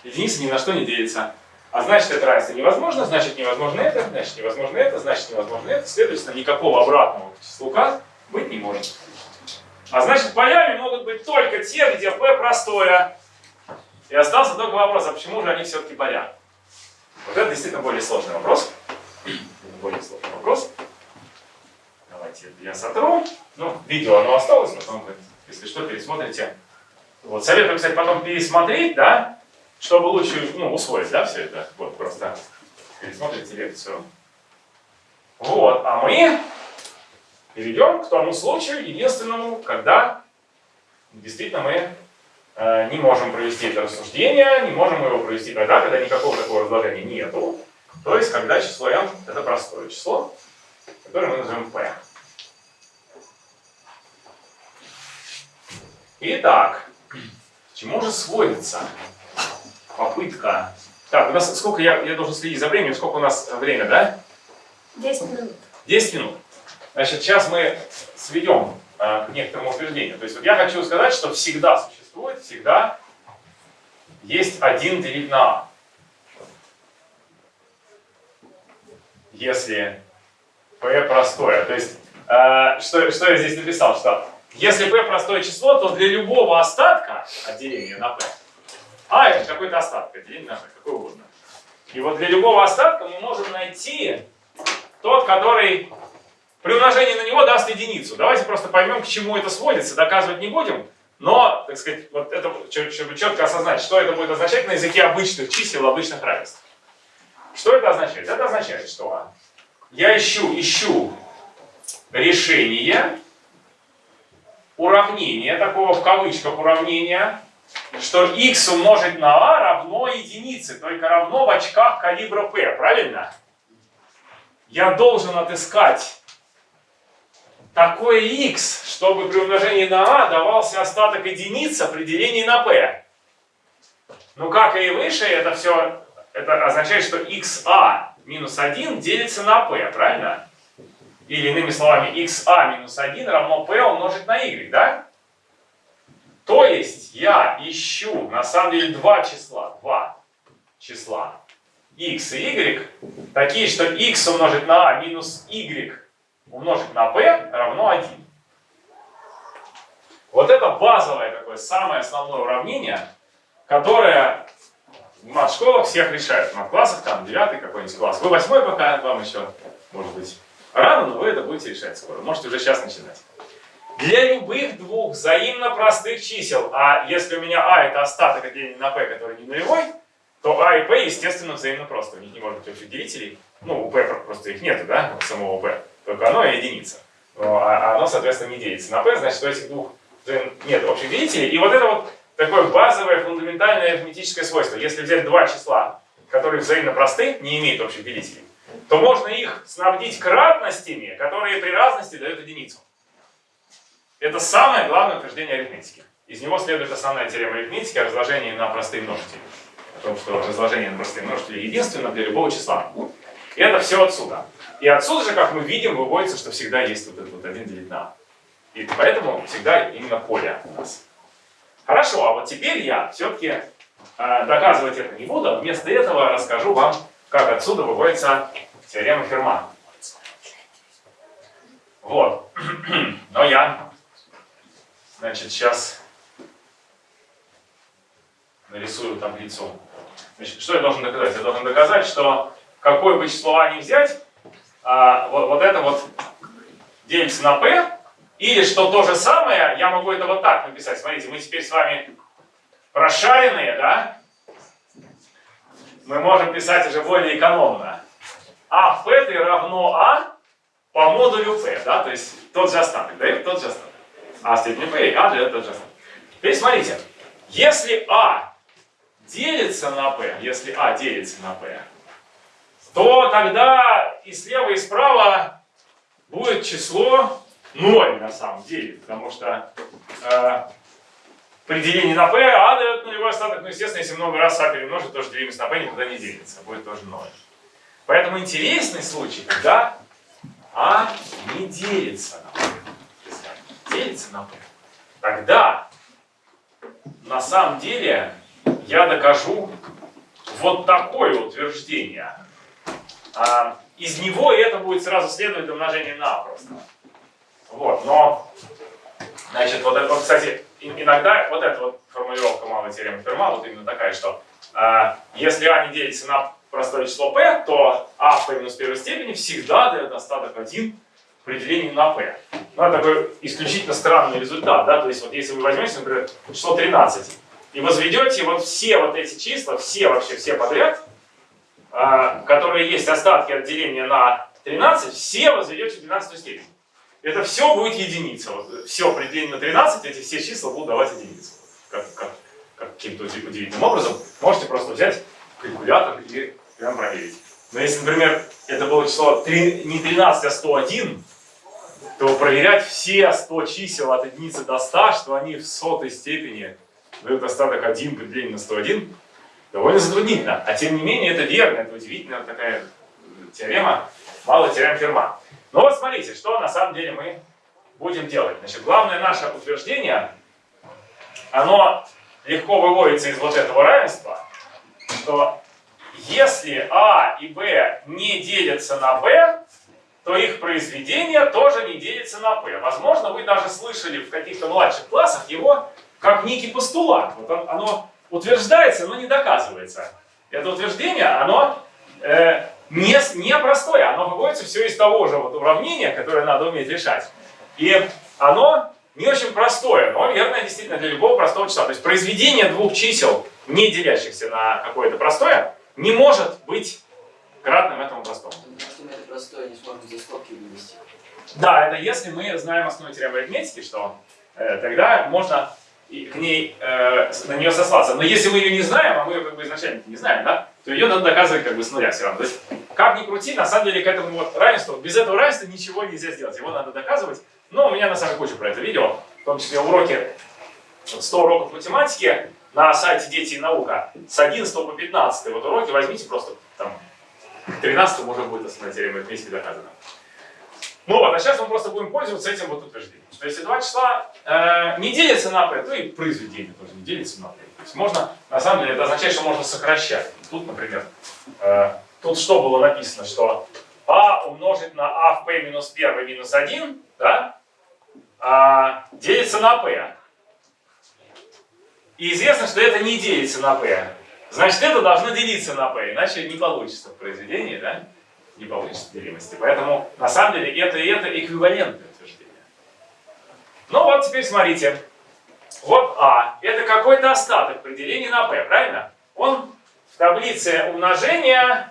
Единица ни на что не делится. А значит, это равенство невозможно, значит, невозможно это, значит, невозможно это, значит, невозможно это. Следовательно, никакого обратного к числу k быть не может. А значит, полями могут быть только те, где p простое. И остался только вопрос, а почему же они все-таки поля? Вот это действительно более сложный вопрос. [CLEARS THROAT] Более сложный вопрос. Давайте я сотру. Ну, видео оно осталось, потом вы, если что, пересмотрите. Вот, советую, кстати, потом пересмотреть, да, чтобы лучше, ну, усвоить, да, все это. Вот, просто пересмотрите лекцию. Вот, а мы перейдем к тому случаю, единственному, когда действительно мы э, не можем провести это рассуждение, не можем его провести тогда, когда никакого такого разложения нету. То есть, когда число m это простое число, которое мы назовем p. Итак, к чему же сводится попытка... Так, у нас сколько, я, я должен следить за временем, сколько у нас время, да? 10 минут. 10 минут. Значит, сейчас мы сведем а, к некоторому утверждению. То есть вот я хочу сказать, что всегда существует, всегда есть один делить на а. Если p простое. То есть, э, что, что я здесь написал? Что если p простое число, то для любого остатка отделения на p, а это какой-то остаток, отделение на p, какой угодно. И вот для любого остатка мы можем найти тот, который при умножении на него даст единицу. Давайте просто поймем, к чему это сводится, доказывать не будем. Но, так сказать, вот это, чтобы четко осознать, что это будет означать на языке обычных чисел, обычных равенств. Что это означает? Это означает, что я ищу, ищу решение уравнения, такого в кавычках уравнения, что x умножить на a равно единице, только равно в очках калибра p, правильно? Я должен отыскать такое x, чтобы при умножении на a давался остаток единицы при делении на p. Ну, как и выше, это все это означает, что xa минус 1 делится на p, правильно? Или иными словами, xa минус 1 равно p умножить на y, да? То есть я ищу, на самом деле, два числа, два числа, x и y, такие, что x умножить на a минус y умножить на p равно 1. Вот это базовое такое, самое основное уравнение, которое в мат-школах всех решают. В мат-классах там 9 какой-нибудь класс. Вы 8 пока, вам еще, может быть, рано, но вы это будете решать скоро. Можете уже сейчас начинать. Для любых двух взаимно простых чисел, а если у меня а это остаток отделения на p, который не нулевой, то а и p, естественно, взаимно просто. У них не может быть общих делителей. Ну, у p просто их нету, да, самого p. Только оно и единица. Но, а оно, соответственно, не делится на p, значит, у этих двух нет общих делителей. И вот это вот такое базовое фундаментальное арифметическое свойство. Если взять два числа, которые взаимно просты, не имеют общих делителей, то можно их снабдить кратностями, которые при разности дают единицу. Это самое главное утверждение арифметики. Из него следует основная теорема арифметики о разложении на простые множители. том, что разложение на простые множители единственно для любого числа. И это все отсюда. И отсюда же, как мы видим, выводится, что всегда есть вот этот вот 1 делить на а. И поэтому всегда именно поле у нас. Хорошо, а вот теперь я все-таки э, доказывать это не буду. Вместо этого расскажу вам, как отсюда выводится теорема Ферма. Вот. [CLEARS THROAT] Но я, значит, сейчас нарисую таблицу. Значит, что я должен доказать? Я должен доказать, что какое бы число а не взять, а, вот, вот это вот делится на p, или что то же самое, я могу это вот так написать. Смотрите, мы теперь с вами прошаренные, да? Мы можем писать уже более экономно. А в p равно а по модулю p, да? То есть тот же остаток, да? Тот же остаток. А в степени p а тот же остаток. Теперь смотрите, если а делится на p, если а делится на p, то тогда и слева, и справа будет число 0 на самом деле, потому что э, при делении на p а дает нулевой остаток, ну, естественно, если много раз а перемножить, тоже делимость на p никуда не делится, будет тоже 0. Поэтому интересный случай, когда а не делится на. Делится на p. Тогда на самом деле я докажу вот такое утверждение. А, из него это будет сразу следовать умножение на просто. Вот, но, значит, вот это, кстати, иногда вот эта вот формулировка малой теоремы Ферма, вот именно такая, что э, если а не делится на простое число p, то а в p минус первой степени всегда дает остаток 1 при на p. Ну, это такой исключительно странный результат, да, то есть вот если вы возьмете, например, число 13 и возведете вот все вот эти числа, все вообще, все подряд, э, которые есть остатки от деления на 13, все возведете в 12 степень это все будет единица. Вот, все при на 13, эти все числа будут давать единицу. Как, как, как каким-то удивительным образом. Можете просто взять калькулятор и прям проверить. Но если, например, это было число 3, не 13, а 101, то проверять все 100 чисел от единицы до 100, что они в сотой степени дают остаток 1 при делении на 101, довольно затруднительно. А тем не менее, это верно, это удивительная такая теорема, малая теорема Ферма. Ну вот смотрите, что на самом деле мы будем делать. Значит, главное наше утверждение, оно легко выводится из вот этого равенства, что если А и Б не делятся на Б, то их произведение тоже не делится на P. Возможно, вы даже слышали в каких-то младших классах его как некий постулат. Вот он, оно утверждается, но не доказывается. Это утверждение, оно э, не, не простое, оно выводится все из того же вот уравнения, которое надо уметь решать. И оно не очень простое, но верное действительно для любого простого числа. То есть произведение двух чисел, не делящихся на какое-то простое, не может быть кратным этому простому. Потому что мы это простое не сможем за скобки вынести. Да, это если мы знаем основу теоремы арифметики, что э, тогда можно к ней, э, на нее сослаться. Но если мы ее не знаем, а мы ее как бы изначально не знаем, да, то ее надо доказывать как бы с нуля все равно. То есть, как ни крути, на самом деле к этому вот равенству, без этого равенства ничего нельзя сделать. Его надо доказывать. Но у меня на самом деле куча про это видео, в том числе уроки, 100 уроков математики на сайте Дети и наука с 11 по 15 вот уроки возьмите просто к 13 уже будет основная теорема арифметики доказана. Ну вот, а сейчас мы просто будем пользоваться этим вот утверждением, что если два числа э, не делятся на p, то и произведение тоже не делится на p. То есть можно, на самом деле, это означает, что можно сокращать. Тут, например, э, тут что было написано, что а умножить на а в p минус 1 минус 1, да, а, делится на p. И известно, что это не делится на p. Значит, это должно делиться на p, иначе не получится в произведении, да? не получится делимости. Поэтому на самом деле это и это эквивалентное утверждение. Ну вот теперь смотрите. Вот А. Это какой-то остаток при делении на P, правильно? Он в таблице умножения...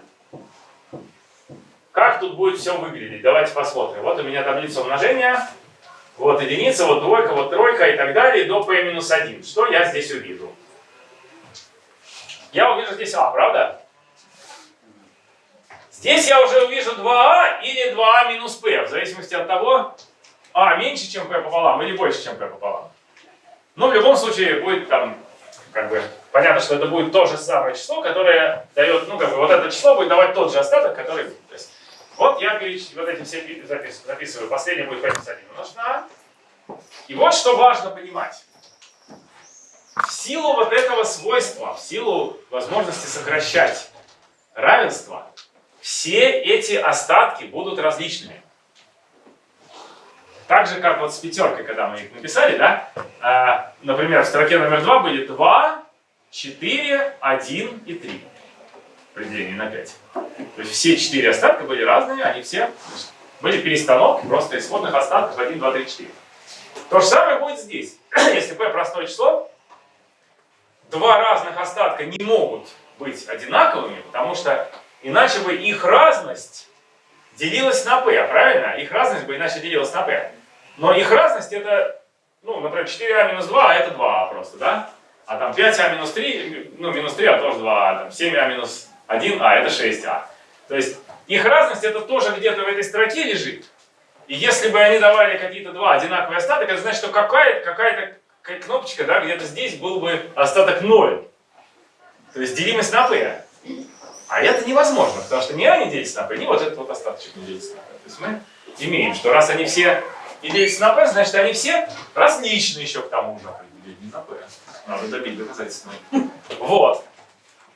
Как тут будет все выглядеть? Давайте посмотрим. Вот у меня таблица умножения. Вот единица, вот двойка, вот тройка и так далее до p-1. Что я здесь увижу? Я увижу здесь А, правда? Здесь я уже увижу 2а или 2а минус p, в зависимости от того, а меньше, чем p пополам или больше, чем p пополам. Но в любом случае будет там как бы понятно, что это будет то же самое число, которое дает, ну, как бы, вот это число будет давать тот же остаток, который будет. То есть, вот я переч... вот эти все пи- запис... записываю. Последний будет p минус 1 умножить на а. И вот что важно понимать. В силу вот этого свойства, в силу возможности сокращать равенство, все эти остатки будут различными. Так же, как вот с пятеркой, когда мы их написали, да? А, например, в строке номер 2 будет 2, 4, 1 и 3 при на 5. То есть все четыре остатка были разные, они все были перестановки просто исходных остатков 1, 2, 3, 4. То же самое будет здесь. [CLEARS THROAT] Если p простое число, два разных остатка не могут быть одинаковыми, потому что иначе бы их разность делилась на p, правильно? Их разность бы иначе делилась на p. Но их разность это, ну, например, 4а минус 2, а это 2а просто, да? А там 5а минус 3, ну, минус 3, а тоже 2а, там 7а минус 1, а это 6а. То есть их разность это тоже где-то в этой строке лежит. И если бы они давали какие-то два одинаковые остаток, это значит, что какая-то какая кнопочка, да, где-то здесь был бы остаток 0. То есть делимость на p. А это невозможно, потому что ни а не делится на p, ни вот этот вот остаточек не делится на p. То есть мы имеем, что раз они все не делятся на p, значит они все различны еще к тому же. Не на p. Надо добить доказательства. Вот.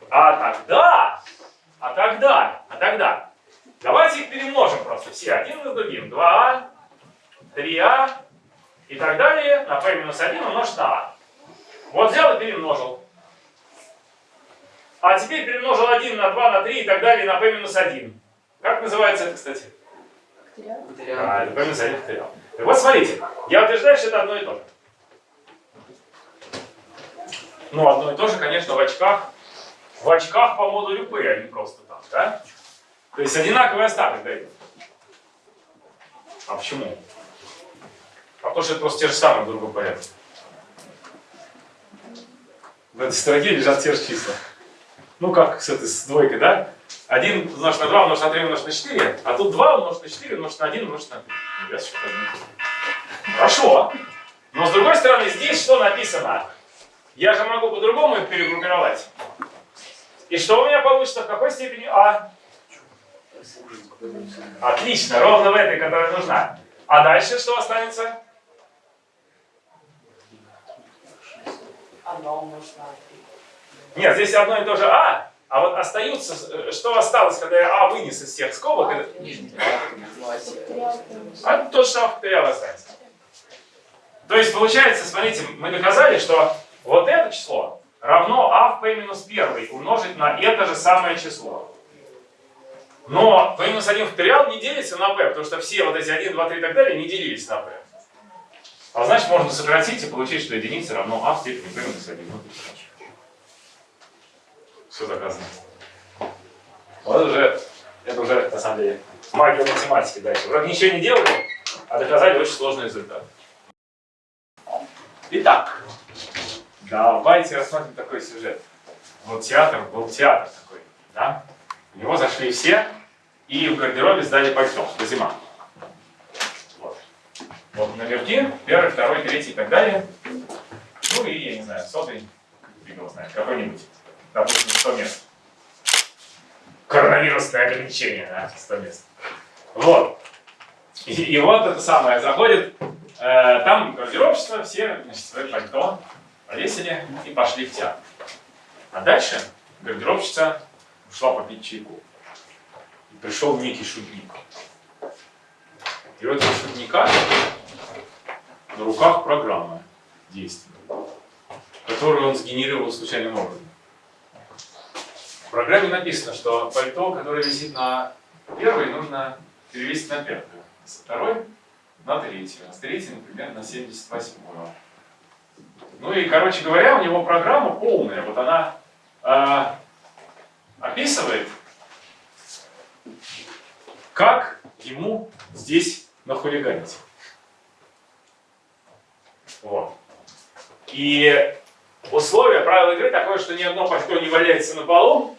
А тогда, а тогда, а тогда, давайте их перемножим просто все, один на другим. 2а, 3а и так далее на p минус 1 умножить на а. Вот взял и перемножил. А теперь перемножил 1 на 2, на 3 и так далее на p минус 1. Как называется это, кстати? Материал. А, это p минус 1 факториал. Так вот, смотрите, я утверждаю, что это одно и то же. Ну, одно и то же, конечно, в очках. В очках по модулю P, а не просто там, да? То есть одинаковый остаток дает. А почему? А потому что это просто те же самые в другом. В этой строке лежат те же числа. Ну, как с этой с двойкой, да? 1 умножить на 2 умножить на 3 умножить на 4, а тут 2 умножить на 4 умножить на 1 умножить на 3. Ну, я Хорошо. Но с другой стороны, здесь что написано? Я же могу по-другому их перегруппировать. И что у меня получится? В какой степени А? Отлично, ровно в этой, которая нужна. А дальше что останется? Одно умножить на три. Нет, здесь одно и то же А, а вот остаются, э, что осталось, когда я А вынес из всех скобок, это- Нижний. Факториал минус. а тот же самый факториал останется. То есть получается, смотрите, мы доказали, что вот это число равно А в p минус 1 умножить на это же самое число. Но p минус 1 факториал не делится на p, потому что все вот эти 1, 2, 3 и так далее не делились на p. А значит, можно сократить и получить, что единица равно А в степени p минус 1. Вот и всё. Все доказано. Вот уже, это уже, на самом деле, магия математики дальше. Вроде ничего не делали, а доказали очень сложный результат. Итак, давайте рассмотрим такой сюжет. Вот театр, был театр такой, да? В него зашли все, и в гардеробе сдали пальто, зима. Вот. Номерки, первый, второй, третий и так далее. Ну и, я не знаю, сотый, фиг знает, какой-нибудь. Допустим, 100 мест. Коронавирусное ограничение, да, 100 мест. Вот. И, и вот это самое, заходит, э, там гардеробщица, все, значит, свои пальто повесили и пошли в театр. А дальше гардеробщица ушла попить чайку. И пришел некий шутник. И у этого шутника на руках программа действия, которую он сгенерировал случайным образом. В программе написано, что пальто, которое висит на первой, нужно перевесить на пятую. Со второй на третью. А с третьей, например, на 78 Ну и, короче говоря, у него программа полная. Вот она э, описывает, как ему здесь нахулиганить. Вот. И условие, правила игры такое, что ни одно пальто не валяется на полу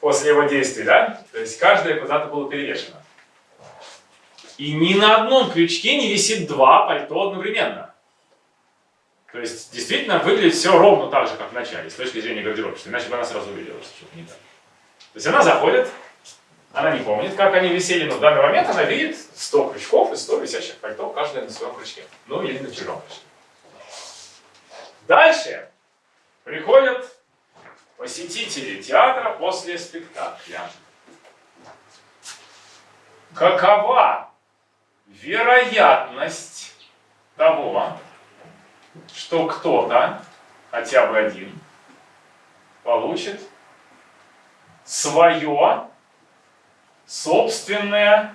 после его действий, да? То есть каждое куда-то было перевешено. И ни на одном крючке не висит два пальто одновременно. То есть действительно выглядит все ровно так же, как в начале, с точки зрения гардеробщицы, иначе бы она сразу увидела, что что-то не так. То есть она заходит, она не помнит, как они висели, но в данный момент она видит 100 крючков и 100 висящих пальто, каждое на своем крючке. Ну или на чужом крючке. Дальше приходят посетители театра после спектакля. Какова вероятность того, что кто-то, хотя бы один, получит свое собственное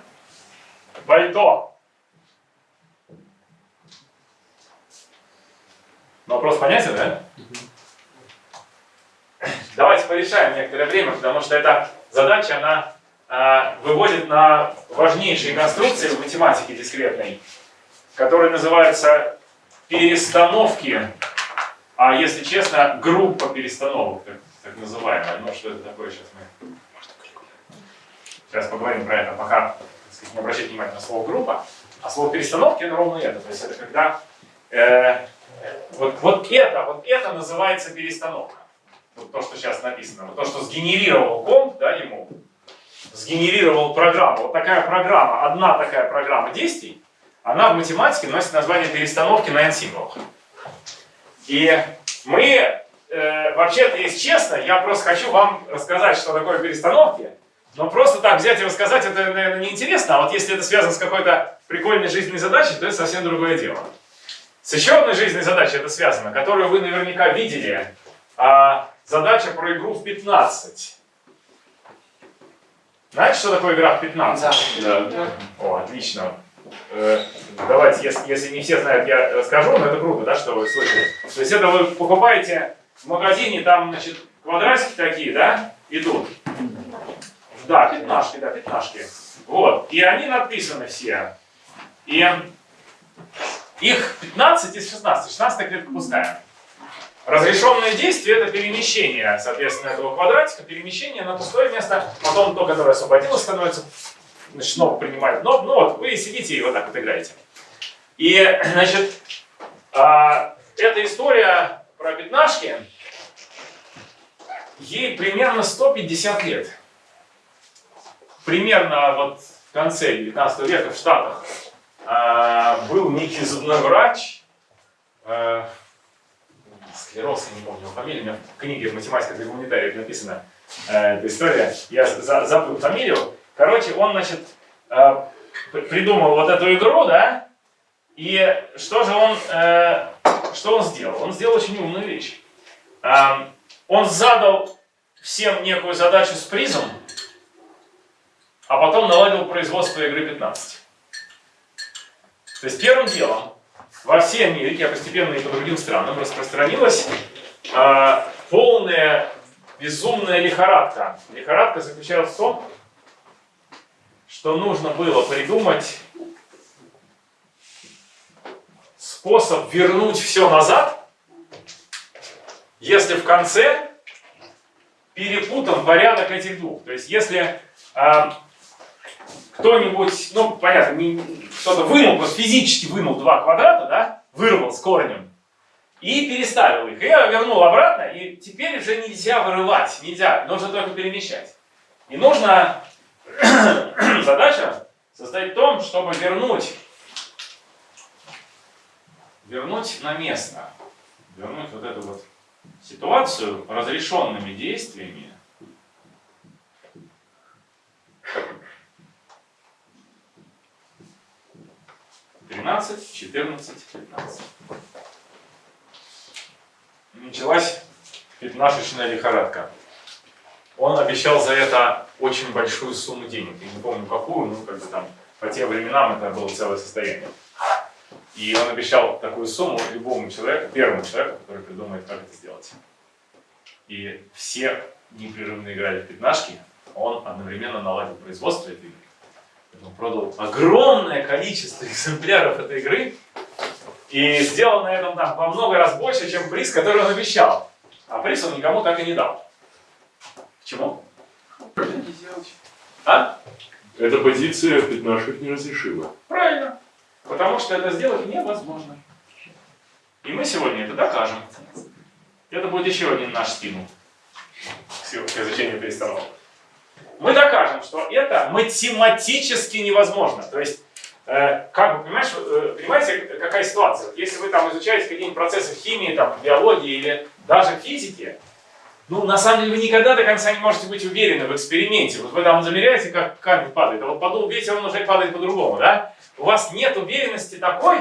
пальто. Ну, Вопрос понятен, да? Давайте порешаем некоторое время, потому что эта задача, она а, выводит на важнейшие конструкции в математике дискретной, которые называются перестановки, а если честно, группа перестановок, так, так называемая. Ну, что это такое, сейчас мы сейчас поговорим про это, пока сказать, не обращайте внимания на слово группа, а слово перестановки это ровно это. То есть это когда э, вот, вот это, вот это называется перестановка. Вот то, что сейчас написано. Вот то, что сгенерировал комп, да, ему, сгенерировал программу. Вот такая программа, одна такая программа действий, она в математике носит название перестановки на n символах. И мы, э, вообще-то, если честно, я просто хочу вам рассказать, что такое перестановки. Но просто так взять и рассказать, это, наверное, неинтересно. А вот если это связано с какой-то прикольной жизненной задачей, то это совсем другое дело. С еще одной жизненной задачей это связано, которую вы наверняка видели. А, задача про игру в 15. Знаете, что такое игра в 15? Да. О, отлично. Э, давайте, если, если не все знают, я расскажу, но это круто, да, что вы слышали. То есть это вы покупаете в магазине, там, значит, квадратики такие, да, идут. Да, пятнашки, да, пятнашки. Вот, и они написаны все. И их 15 из 16, 16 клетка пустая. Разрешенное действие это перемещение, соответственно, этого квадратика, перемещение на пустое место, потом то, которое освободилось, становится, значит, снова принимает. Но, ну вот, вы сидите и вот так вот играете. И, [CLEARS THROAT] значит, а, эта история про пятнашки, ей примерно 150 лет. Примерно вот в конце 19 века в Штатах а, был некий зубной врач, а, склероз, я не помню его фамилию, у меня в книге «Математика для гуманитариев» написана э, эта история, я за, забыл фамилию. Короче, он, значит, э, придумал вот эту игру, да, и что же он, э, что он сделал? Он сделал очень умную вещь. Э, он задал всем некую задачу с призом, а потом наладил производство игры 15. То есть первым делом во всей Америке, а постепенно и по другим странам распространилась э, полная безумная лихорадка. Лихорадка заключалась в том, что нужно было придумать способ вернуть все назад, если в конце перепутан порядок этих двух. То есть если э, кто-нибудь, ну понятно, кто-то вынул, просто физически вынул два квадрата, да, вырвал с корнем, и переставил их. И я вернул обратно, и теперь уже нельзя вырывать, нельзя, нужно только перемещать. И нужно, [CLEARS THROAT] задача состоит в том, чтобы вернуть, вернуть на место, вернуть вот эту вот ситуацию разрешенными действиями, 13, 14, 15. Началась пятнашечная лихорадка. Он обещал за это очень большую сумму денег. Я не помню какую, но как бы там по тем временам это было целое состояние. И он обещал такую сумму любому человеку, первому человеку, который придумает, как это сделать. И все непрерывно играли в пятнашки, он одновременно наладил производство этой игры он продал огромное количество [LAUGHS] экземпляров этой игры и сделал на этом там во много раз больше, чем приз, который он обещал. А приз он никому так и не дал. Почему? А? Эта позиция пятнашек не разрешила. Правильно. Потому что это сделать невозможно. И мы сегодня это докажем. Это будет еще один наш стимул к изучению перестановок. Мы докажем, что это математически невозможно. То есть, э, как вы понимаешь, э, понимаете, какая ситуация? Если вы там изучаете какие-нибудь процессы в химии, там, биологии или даже физике, ну, на самом деле, вы никогда до конца не можете быть уверены в эксперименте. Вот вы там замеряете, как камень падает, а вот подул ветер, он уже падает по-другому, да? У вас нет уверенности такой,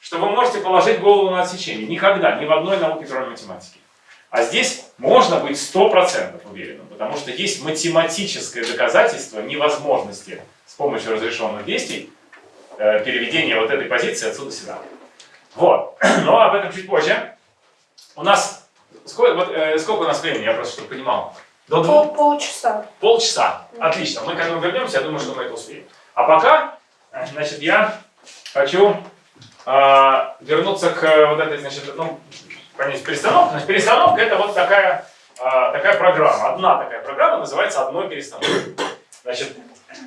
что вы можете положить голову на отсечение. Никогда, ни в одной науке, кроме математики. А здесь можно быть 100% уверенным, потому что есть математическое доказательство невозможности с помощью разрешенных действий э, переведения вот этой позиции отсюда сюда. Вот. [CLEARS THROAT] Но об этом чуть позже. У нас... Сколько, вот, э, сколько у нас времени, я просто чтобы понимал? До двух? Пол, полчаса. Полчаса. Отлично. Мы к этому вернемся, я думаю, что мы это успеем. А пока, э, значит, я хочу э, вернуться к вот этой, значит, ну, понять перестановка. Значит, перестановка это вот такая, а, такая программа. Одна такая программа называется одной перестановкой. Значит,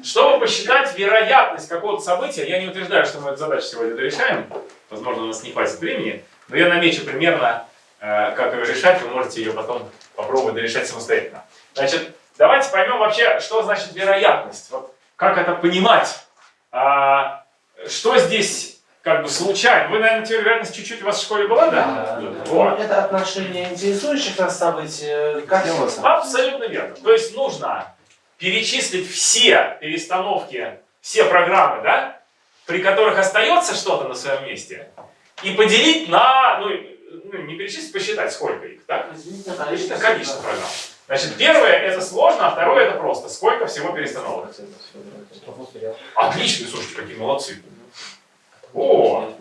чтобы посчитать вероятность какого-то события, я не утверждаю, что мы эту задачу сегодня дорешаем, возможно, у нас не хватит времени, но я намечу примерно, э, как ее решать, вы можете ее потом попробовать дорешать самостоятельно. Значит, давайте поймем вообще, что значит вероятность, вот, как это понимать, а, что здесь как бы случайно. Вы, наверное, теория вероятности чуть-чуть у вас в школе была, да? Да. Вот. Это отношение интересующих нас событий к отделаться. Абсолютно верно. То есть нужно перечислить все перестановки, все программы, да, при которых остается что-то на своем месте, и поделить на, ну, ну не перечислить, посчитать, сколько их, так? Количество, количество программ. Значит, первое это сложно, а второе это просто. Сколько всего перестановок? Отлично, слушайте, какие молодцы. О,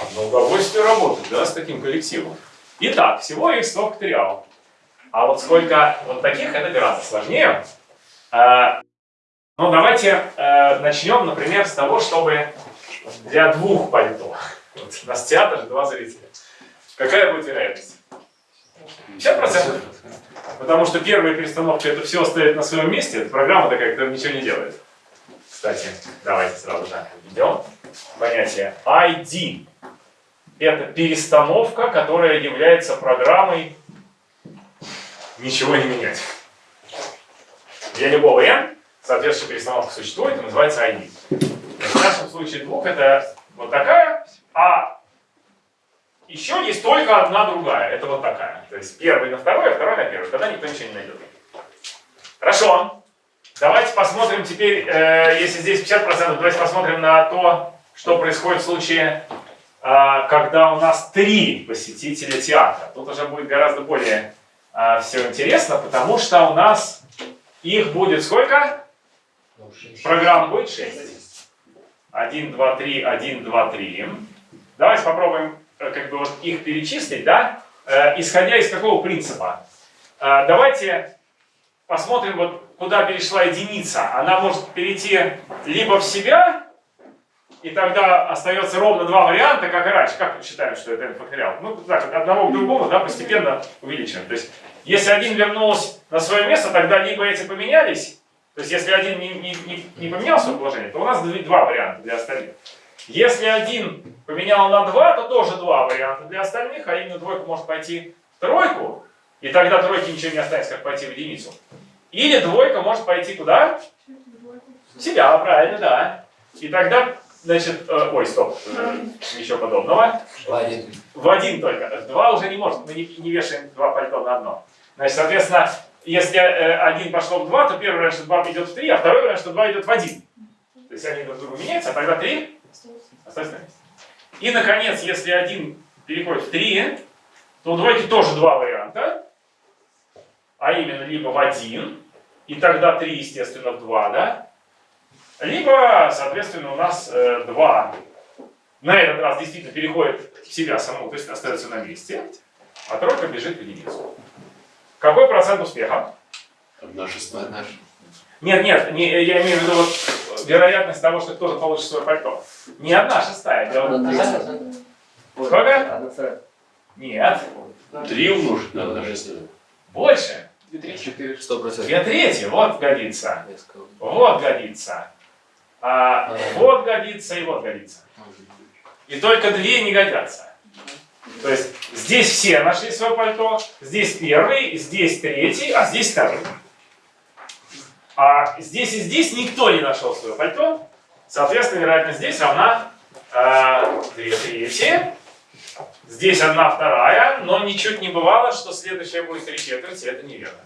одно удовольствие работать, да, с таким коллективом. Итак, всего их 100 факториал. А вот сколько вот таких, это гораздо сложнее. А, ну, давайте а, начнем, например, с того, чтобы для двух пальто. Вот, у нас театр, два зрителя. Какая будет вероятность? 50%. Потому что первая перестановка это все оставит на своем месте. Программа такая, которая ничего не делает. Кстати, давайте сразу же введем понятие ID. Это перестановка, которая является программой ничего не менять. Для любого n соответствующая перестановка существует и называется ID. В нашем случае двух это вот такая, а еще есть только одна другая. Это вот такая. То есть первый на второй, а второй на первый. Тогда никто ничего не найдет. Хорошо. Давайте посмотрим теперь, э, если здесь 50%, давайте посмотрим на то, что происходит в случае, э, когда у нас три посетителя театра. Тут уже будет гораздо более э, все интересно, потому что у нас их будет сколько? Программ будет 6. 1, 2, 3, 1, 2, 3. Давайте попробуем как бы вот их перечислить, да? Исходя из какого принципа? Давайте посмотрим, вот куда перешла единица. Она может перейти либо в себя, и тогда остается ровно два варианта, как и раньше. Как мы считаем, что это n факториал? Ну, так, от одного к другому, да, постепенно увеличиваем. То есть, если один вернулся на свое место, тогда либо эти поменялись, то есть, если один не, не, не, не поменял свое положение, то у нас два варианта для остальных. Если один поменял на два, то тоже два варианта для остальных, а именно двойка может пойти в тройку, и тогда тройке ничего не останется, как пойти в единицу. Или двойка может пойти куда? В себя, правильно, да. И тогда, значит, э, ой, стоп, ничего подобного. В один. В один только. В два уже не может, мы не, не вешаем два пальто на одно. Значит, соответственно, если э, один пошел в два, то первый вариант, что два идет в три, а второй вариант, что два идет в один. То есть они друг другу меняются, а тогда три остается на месте. И, наконец, если один переходит в три, то у двойки тоже два варианта. А именно, либо в один, и тогда 3, естественно, в 2, да? Либо, соответственно, у нас э, 2 на этот раз действительно переходит в себя саму, то есть остается на месте, а тройка бежит в единицу. Какой процент успеха? Одна шестая. Наш. Нет, нет, не, я имею в виду вот вероятность того, что кто-то получит свое пальто. Не одна шестая. Дело... Сколько? Нет. Три умножить на одна шестая. Больше. Четыре. Сто процентов. Две трети. Вот годится. Вот годится. А, вот годится и вот годится. И только две не годятся. То есть здесь все нашли свое пальто, здесь первый, здесь третий, а здесь второй. А здесь и здесь никто не нашел свое пальто. Соответственно, вероятность здесь равна э, 2 трети. Здесь одна вторая, но ничуть не бывало, что следующая будет 3 четверти. Это неверно.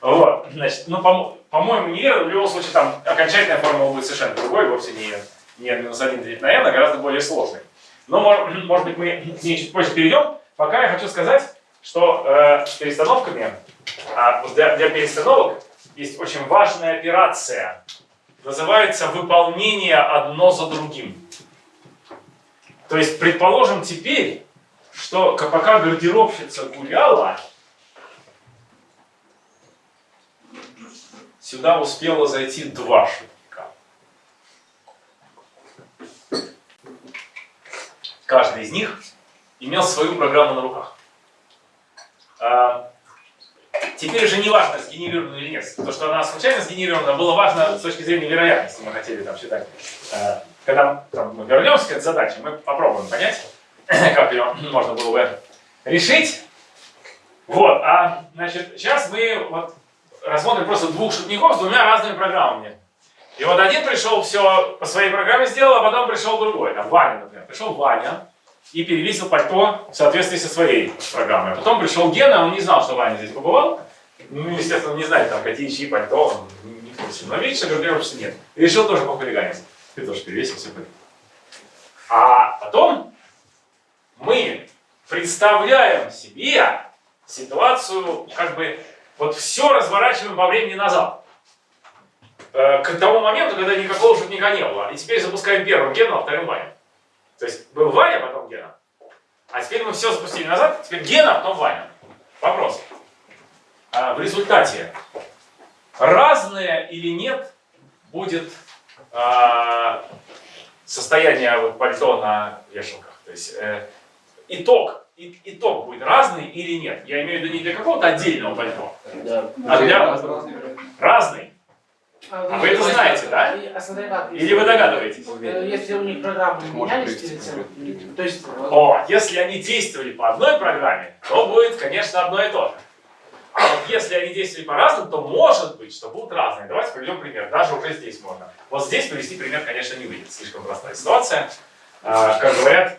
Вот, значит, ну, по- по-моему, неверно. В любом случае, там окончательная формула будет совершенно другой, вовсе не, не минус 1 делить на n, а гораздо более сложной. Но, мож- может быть, мы к ней чуть позже перейдем. Пока я хочу сказать, что э, перестановками, а для, для перестановок есть очень важная операция. Называется выполнение одно за другим. То есть, предположим теперь, что пока гардеробщица гуляла, сюда успело зайти два шутника. Каждый из них имел свою программу на руках. А, Теперь уже не важно, сгенерирована или нет. То, что она случайно сгенерирована, было важно с точки зрения вероятности. Мы хотели там считать. Когда там, мы вернемся к этой задаче, мы попробуем понять, [CLEARS THROAT] как ее можно было бы решить. Вот, а значит, сейчас мы вот рассмотрим просто двух шутников с двумя разными программами. И вот один пришел, все по своей программе сделал, а потом пришел другой. Там Ваня, например. Пришел Ваня и перевесил пальто в соответствии со своей программой. А потом пришел Гена, он не знал, что Ваня здесь побывал. Ну, естественно, не знает, там, какие чьи пальто, он не, в курсе. Но видишь, что нет. И решил тоже похулиганить. Ты тоже перевесил все пальто. А потом мы представляем себе ситуацию, как бы, вот все разворачиваем по времени назад. Э, К тому моменту, когда никакого шутника не было. И теперь запускаем первым Гену, а вторым Ваню. То есть был Ваня, потом Гена. А теперь мы все запустили назад, теперь Гена, а потом Ваня. Вопрос. А в результате разное или нет будет а, состояние вот пальто на вешалках. То есть э, итог, и- итог будет разный или нет. Я имею в виду не для какого-то отдельного пальто, Да. а для разный. А вы это знаете, да? А Или вы догадываетесь? э, Если у них программы менялись перед тем, то есть... О, если они действовали по одной программе, то будет, конечно, одно и то же. А вот если они действовали по разным, то может быть, что будут разные. Давайте приведем пример. Даже уже здесь можно. Вот здесь привести пример, конечно, не выйдет. Слишком простая ситуация. А, как говорят,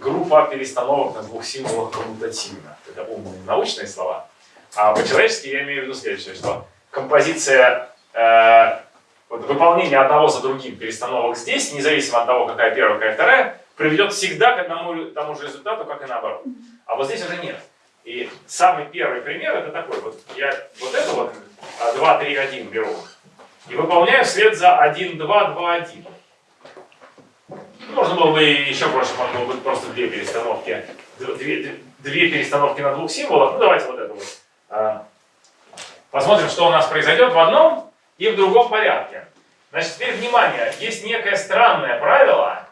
группа перестановок на двух символах коммутативна. Это умные научные слова. А по-человечески я имею в виду следующее, что композиция э, вот выполнение одного за другим перестановок здесь, независимо от того, какая первая, какая вторая, приведет всегда к одному тому же результату, как и наоборот. А вот здесь уже нет. И самый первый пример это такой. Вот я вот это вот а, 2, 3, 1 беру и выполняю вслед за 1, 2, 2, 1. Можно было бы еще проще, можно было бы просто две перестановки, две, две перестановки на двух символах. Ну давайте вот это вот. А, Посмотрим, что у нас произойдет в одном и в другом порядке. Значит, теперь внимание, есть некое странное правило,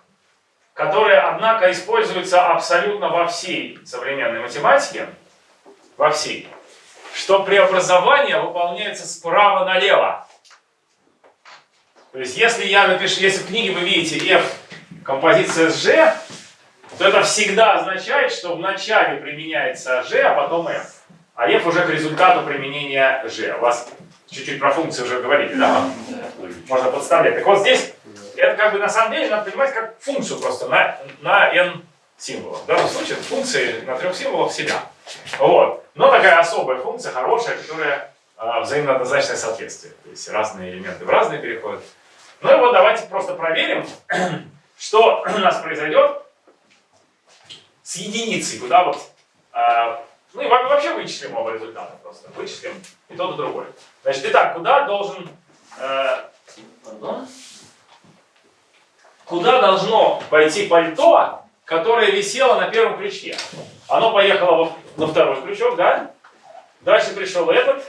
которое, однако, используется абсолютно во всей современной математике, во всей, что преобразование выполняется справа налево. То есть, если я напишу, если в книге вы видите f композиция с g, то это всегда означает, что вначале применяется g, а потом f. А f уже к результату применения g. У вас чуть-чуть про функции уже говорили, да? Можно подставлять. Так вот здесь, это как бы на самом деле надо понимать как функцию просто на, на n символов. В данном случае функции на трех символах себя. Вот. Но такая особая функция, хорошая, которая а, взаимно однозначное соответствие. То есть разные элементы в разные переходят. Ну и вот давайте просто проверим, [CLEARS THROAT] что [CLEARS THROAT] у нас произойдет с единицей, куда вот а, ну и во- вообще вычислим оба результата просто. Вычислим и тот, и другой. Значит, итак, куда должен... э, пардон? куда должно пойти пальто, которое висело на первом крючке? Оно поехало на второй крючок, да? Дальше пришел этот.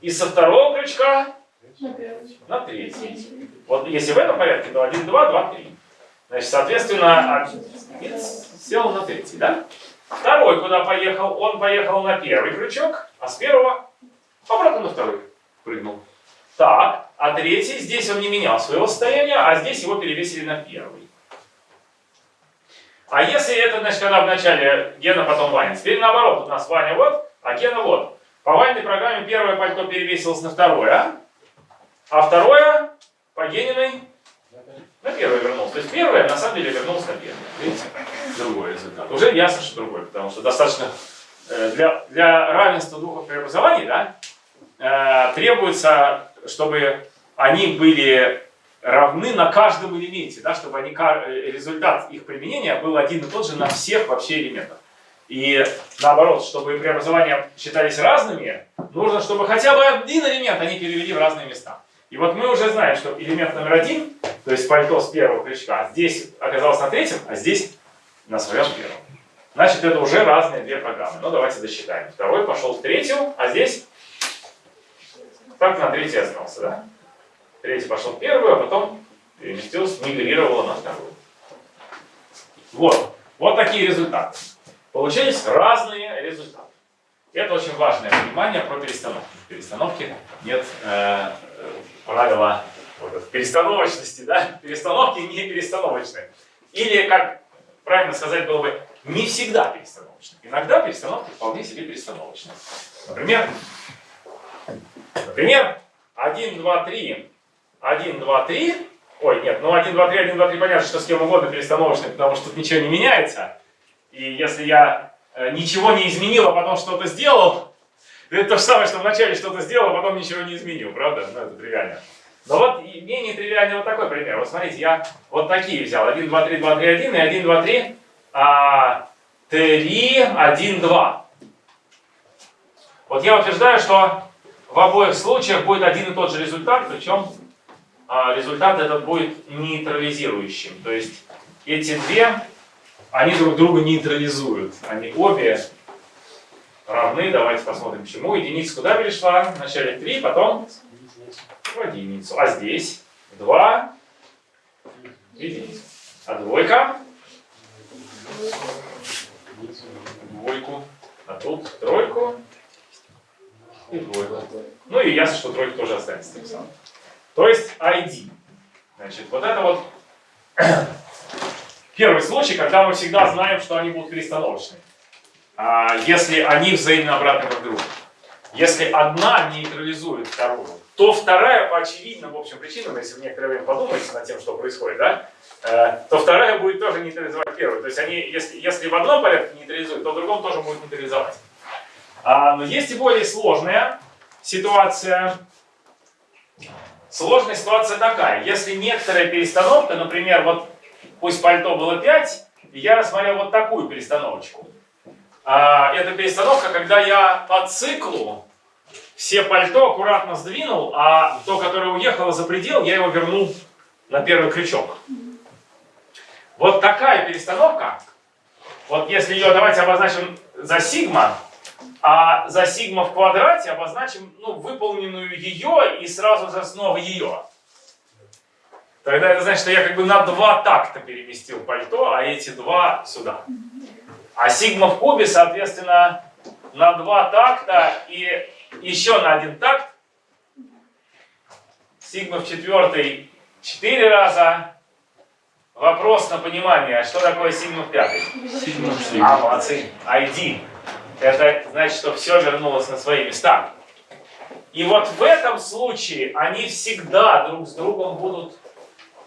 И со второго крючка на третий. Вот если в этом порядке, то 1, 2, 2, 3. Значит, соответственно, один сел на третий, да? Второй куда поехал? Он поехал на первый крючок, а с первого обратно на второй прыгнул. Так, а третий, здесь он не менял своего состояния, а здесь его перевесили на первый. А если это, значит, когда вначале Гена, потом Ваня. Теперь наоборот, у нас Ваня вот, а Гена вот. По Ваниной программе первое пальто перевесилось на второе, а второе по Гениной на первое вернулось. То есть первое на самом деле вернулось на первое. Видите? Другой результат. Уже ясно, что другой, потому что достаточно э, для, для равенства двух преобразований да, э, требуется, чтобы они были равны на каждом элементе, да, чтобы они, э, результат их применения был один и тот же на всех вообще элементах. И наоборот, чтобы преобразования считались разными, нужно, чтобы хотя бы один элемент они перевели в разные места. И вот мы уже знаем, что элемент номер один, то есть пальто с первого крючка, здесь оказался на третьем, а здесь на своем первом. Значит, это уже разные две программы. Ну, давайте досчитаем. Второй пошел в третью, а здесь так на третий остался, да? Третий пошел в первую, а потом переместился, мигрировало на вторую. Вот. Вот такие результаты. Получились разные результаты. Это очень важное понимание про перестановки. В перестановке нет э, правила вот перестановочности, да? Перестановки не перестановочные. Или, как правильно сказать было бы, не всегда перестановочные. Иногда перестановки вполне себе перестановочные. Например, например, 1, 2, 3, 1, 2, 3, ой, нет, ну 1, 2, 3, 1, 2, 3, понятно, что с кем угодно перестановочный, потому что тут ничего не меняется. И если я э, ничего не изменил, а потом что-то сделал, это то же самое, что вначале что-то сделал, а потом ничего не изменил, правда? Ну, это тривиально. Но вот менее тривиальный вот такой пример. Вот смотрите, я вот такие взял. 1, 2, 3, 2, 3, 1 и 1, 2, 3, а, 3, 1, 2. Вот я утверждаю, что в обоих случаях будет один и тот же результат, причем результат этот будет нейтрализирующим. То есть эти две, они друг друга нейтрализуют. Они обе равны. Давайте посмотрим, почему. Единица куда перешла? Вначале 3, потом в единицу. А здесь 2 единицу. А двойка? Двойку. А тут тройку и двойку. Ну и ясно, что тройка тоже останется тем самым. То есть ID. Значит, вот это вот [CLEARS THROAT] первый случай, когда мы всегда знаем, что они будут перестановочные. А, если они взаимно обратны друг другу. Если одна нейтрализует вторую, то вторая по очевидным, в общем, причинам, если вы некоторое время подумаете над тем, что происходит, да, э, то вторая будет тоже нейтрализовать первую. То есть они, если, если в одном порядке нейтрализуют, то в другом тоже будет нейтрализовать. А, но есть и более сложная ситуация. Сложная ситуация такая. Если некоторая перестановка, например, вот пусть пальто было 5, и я рассмотрел вот такую перестановочку. А, это перестановка, когда я по циклу все пальто аккуратно сдвинул, а то, которое уехало за предел, я его вернул на первый крючок. Вот такая перестановка, вот если ее давайте обозначим за сигма, а за сигма в квадрате обозначим ну, выполненную ее и сразу же снова ее. Тогда это значит, что я как бы на два такта переместил пальто, а эти два сюда. А сигма в кубе, соответственно, на два такта и еще на один такт. Сигма в четвертой четыре раза. Вопрос на понимание, что такое сигма в пятой? А, молодцы. ID. Это значит, что все вернулось на свои места. И вот в этом случае они всегда друг с другом будут,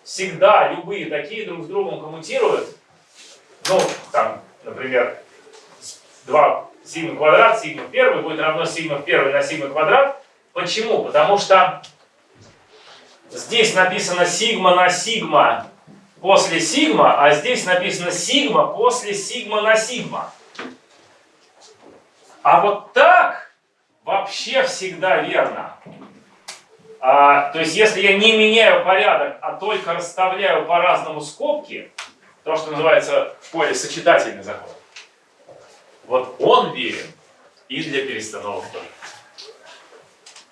всегда любые такие друг с другом коммутируют. Ну, там, например, 2 сигма квадрат, сигма первый будет равно сигма первый на сигма квадрат. Почему? Потому что здесь написано сигма на сигма после сигма, а здесь написано сигма после сигма на сигма. А вот так вообще всегда верно. А, то есть, если я не меняю порядок, а только расставляю по-разному скобки, то, что называется в школе сочетательный закон, вот он верен и для перестановок.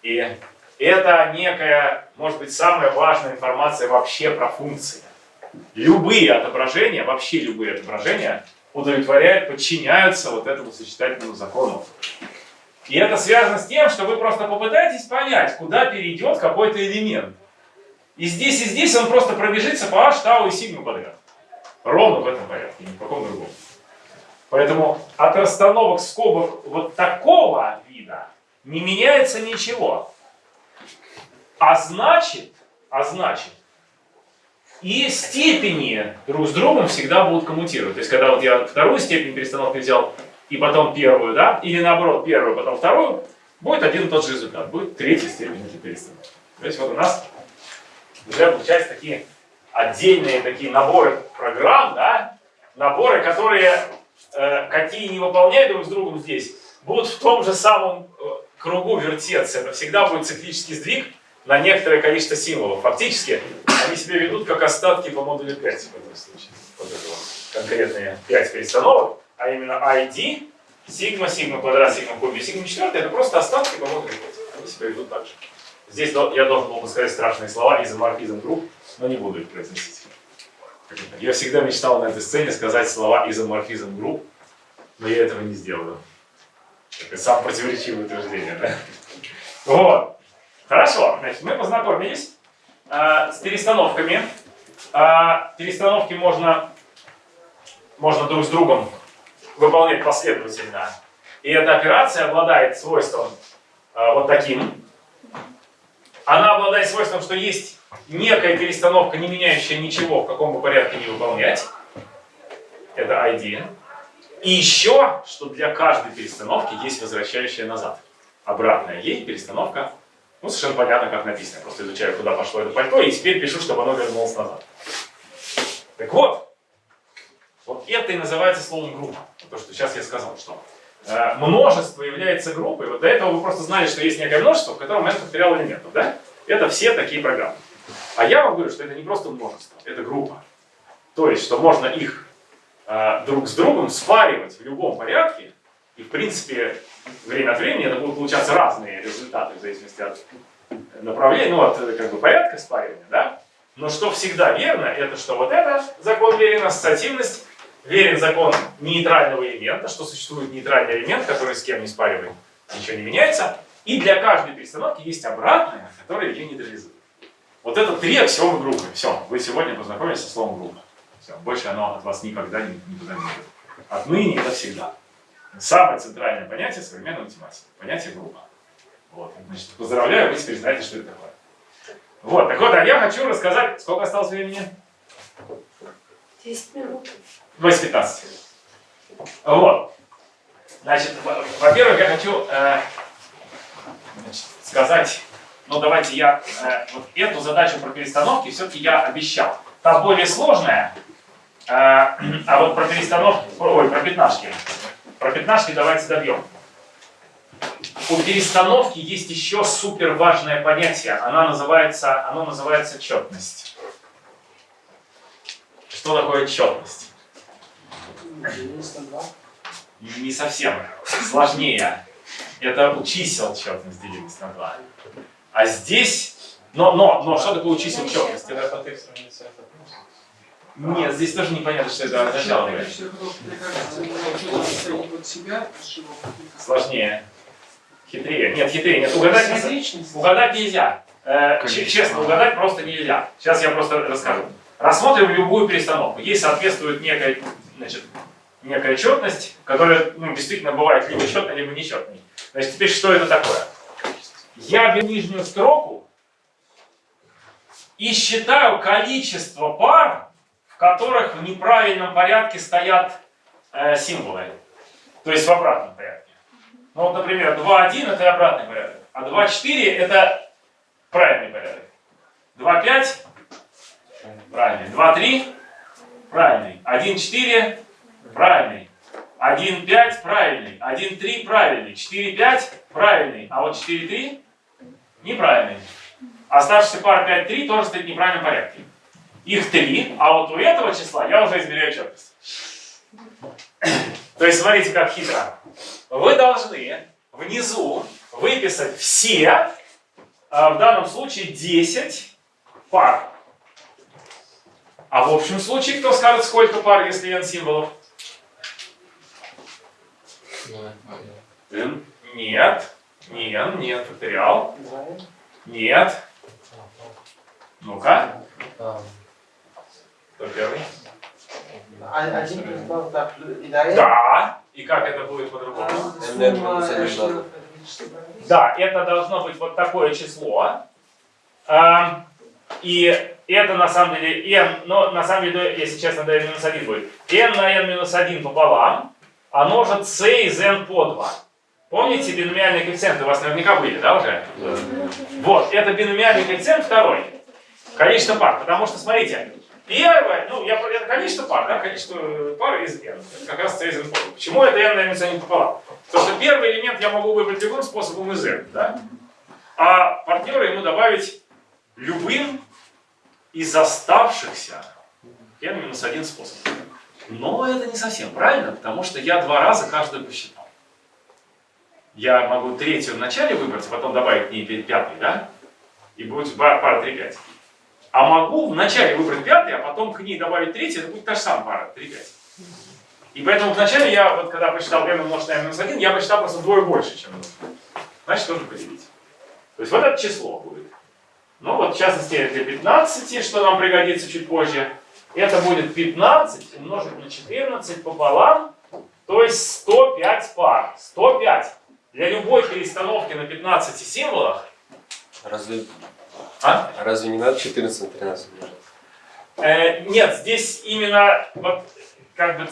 И это некая, может быть, самая важная информация вообще про функции. Любые отображения, вообще любые отображения удовлетворяют, подчиняются вот этому сочетательному закону. И это связано с тем, что вы просто попытаетесь понять, куда перейдет какой-то элемент. И здесь, и здесь он просто пробежится по h, тау и сигма подряд. Ровно в этом порядке, ни в каком другом. Поэтому от расстановок скобок вот такого вида не меняется ничего. А значит, а значит, и степени друг с другом всегда будут коммутировать. То есть, когда вот я вторую степень перестановки взял, и потом первую, да, или наоборот, первую, потом вторую, будет один и тот же результат, будет третья степень перестановки. То есть, вот у нас уже получаются такие отдельные такие наборы программ, да, наборы, которые, э, какие не выполняют друг с другом здесь, будут в том же самом э, кругу вертеться. Это всегда будет циклический сдвиг на некоторое количество символов. Фактически себя ведут как остатки по модулю 5 в этом случае. Конкретные 5 перестановок, а именно ID, сигма, сигма квадрат, сигма куб и сигма четвертый, это просто остатки по модулю 5. Они себя ведут так же. Здесь я должен был бы сказать страшные слова, изоморфизм групп, но не буду их произносить. Я всегда мечтал на этой сцене сказать слова изоморфизм групп, но я этого не сделаю. Это сам противоречивое утверждение, да? Вот. Хорошо, значит, мы познакомились а, с перестановками. А, перестановки можно, можно друг с другом выполнять последовательно. И эта операция обладает свойством а, вот таким. Она обладает свойством, что есть некая перестановка, не меняющая ничего, в каком бы порядке не выполнять. Это ID. И еще, что для каждой перестановки есть возвращающая назад. Обратная ей перестановка. Ну, совершенно понятно, как написано. Просто изучаю, куда пошло это пальто, и теперь пишу, чтобы оно вернулось назад. Так вот, вот это и называется словом группа. То, что сейчас я сказал, что э, множество является группой. Вот до этого вы просто знали, что есть некое множество, в котором n факториал элементов, да? Это все такие программы. А я вам говорю, что это не просто множество, это группа. То есть, что можно их э, друг с другом спаривать в любом порядке, и в принципе время от времени это будут получаться разные результаты в зависимости от направления, ну от э, как бы порядка спаривания, да? Но что всегда верно, это что вот это закон верен ассоциативность, верен закон нейтрального элемента, что существует нейтральный элемент, который с кем не спариваем, ничего не меняется, и для каждой перестановки есть обратная, которая ее нейтрализует. Вот это три аксиомы группы. Все, вы сегодня познакомились со словом группа. Все, больше оно от вас никогда ни- никуда не уйдет. Отныне и навсегда. Самое центральное понятие современной математики. Понятие группа. Вот. Значит, поздравляю, вы теперь знаете, что это такое. Вот, так вот, а я хочу рассказать, сколько осталось времени? 10 минут. 8.15. Вот. Значит, во- во-первых, я хочу э, значит, сказать, ну давайте я э, вот эту задачу про перестановки все-таки я обещал. Та более сложная, э, [CLEARS THROAT] а вот про перестановки, ой, про пятнашки. Про пятнашки давайте добьем. У перестановки есть еще супер важное понятие. Она называется, оно называется четность. Что такое четность? Делилось на два. Не совсем. Сложнее. Это у чисел четность делилась на 2. А здесь... Но, но, но, что такое у чисел четность? Это- тексту не цвет вопрос. Нет, здесь тоже непонятно, что это означало. бы. Сложнее. Хитрее. Нет, хитрее. Нет, угадать, угадать нельзя. Э, честно, угадать просто нельзя. Сейчас я просто расскажу. Рассмотрим любую перестановку. Ей соответствует некая, значит, некая четность, которая ну, действительно бывает либо четной, либо нечетной. Значит, теперь что это такое? Я беру нижнюю строку и считаю количество пар, в которых в неправильном порядке стоят э, символы. То есть в обратном порядке. Ну вот, например, 2.1 это обратный порядок, а 2.4 это правильный порядок. 2.5 правильный, 2.3 правильный, 1.4 правильный, 1.5 правильный, 1.3 правильный, 4.5 правильный, а вот 4.3 неправильный. Оставшийся пара 5.3 тоже стоит в неправильном порядке. Их 3, а вот у этого числа я уже измеряю четкость. То есть смотрите, как хитро. Вы должны внизу выписать все, а в данном случае 10 пар. А в общем случае, кто скажет, сколько пар, если n символов? N. Нет. Не n, нет, факториал. Два. Нет. Ну-ка, кто первый? А- Один плюс два так и. Да. И как это будет по-другому? А. Да, это должно быть вот такое число. И это на самом деле n, но на самом деле, если честно, n минус 1 будет. n на n минус 1 пополам, а множит c из n по 2. Помните биномиальные коэффициенты? У вас наверняка были, да, уже? Вот, это биномиальный коэффициент второй. Количество пар. Потому что, смотрите, первое, ну, я, это количество пар, да, количество пар из n. Это как раз c из n по 2. Почему это n на n минус 1 пополам? Потому что первый элемент я могу выбрать любым способом из n, да? А партнера ему добавить любым из оставшихся n минус один способов. Но это не совсем правильно, потому что я два раза каждую посчитал. Я могу третью в начале выбрать, а потом добавить к ней пя- пятый, да? И будет пара 3-5. А могу вначале выбрать пятый, а потом к ней добавить третий, это будет та же самая пара 3-5. И поэтому вначале я, вот когда посчитал n умножить на минус 1, я посчитал просто вдвое больше, чем нужно. Значит, тоже поделить. То есть вот это число будет. Ну вот, в частности, для 15, что нам пригодится чуть позже, это будет 15 умножить на 14 пополам, то есть 105 пар. 105. Для любой перестановки на 15 символах, Разве, а? разве не надо 14 на 13 умножать? Э, нет, здесь именно вот как бы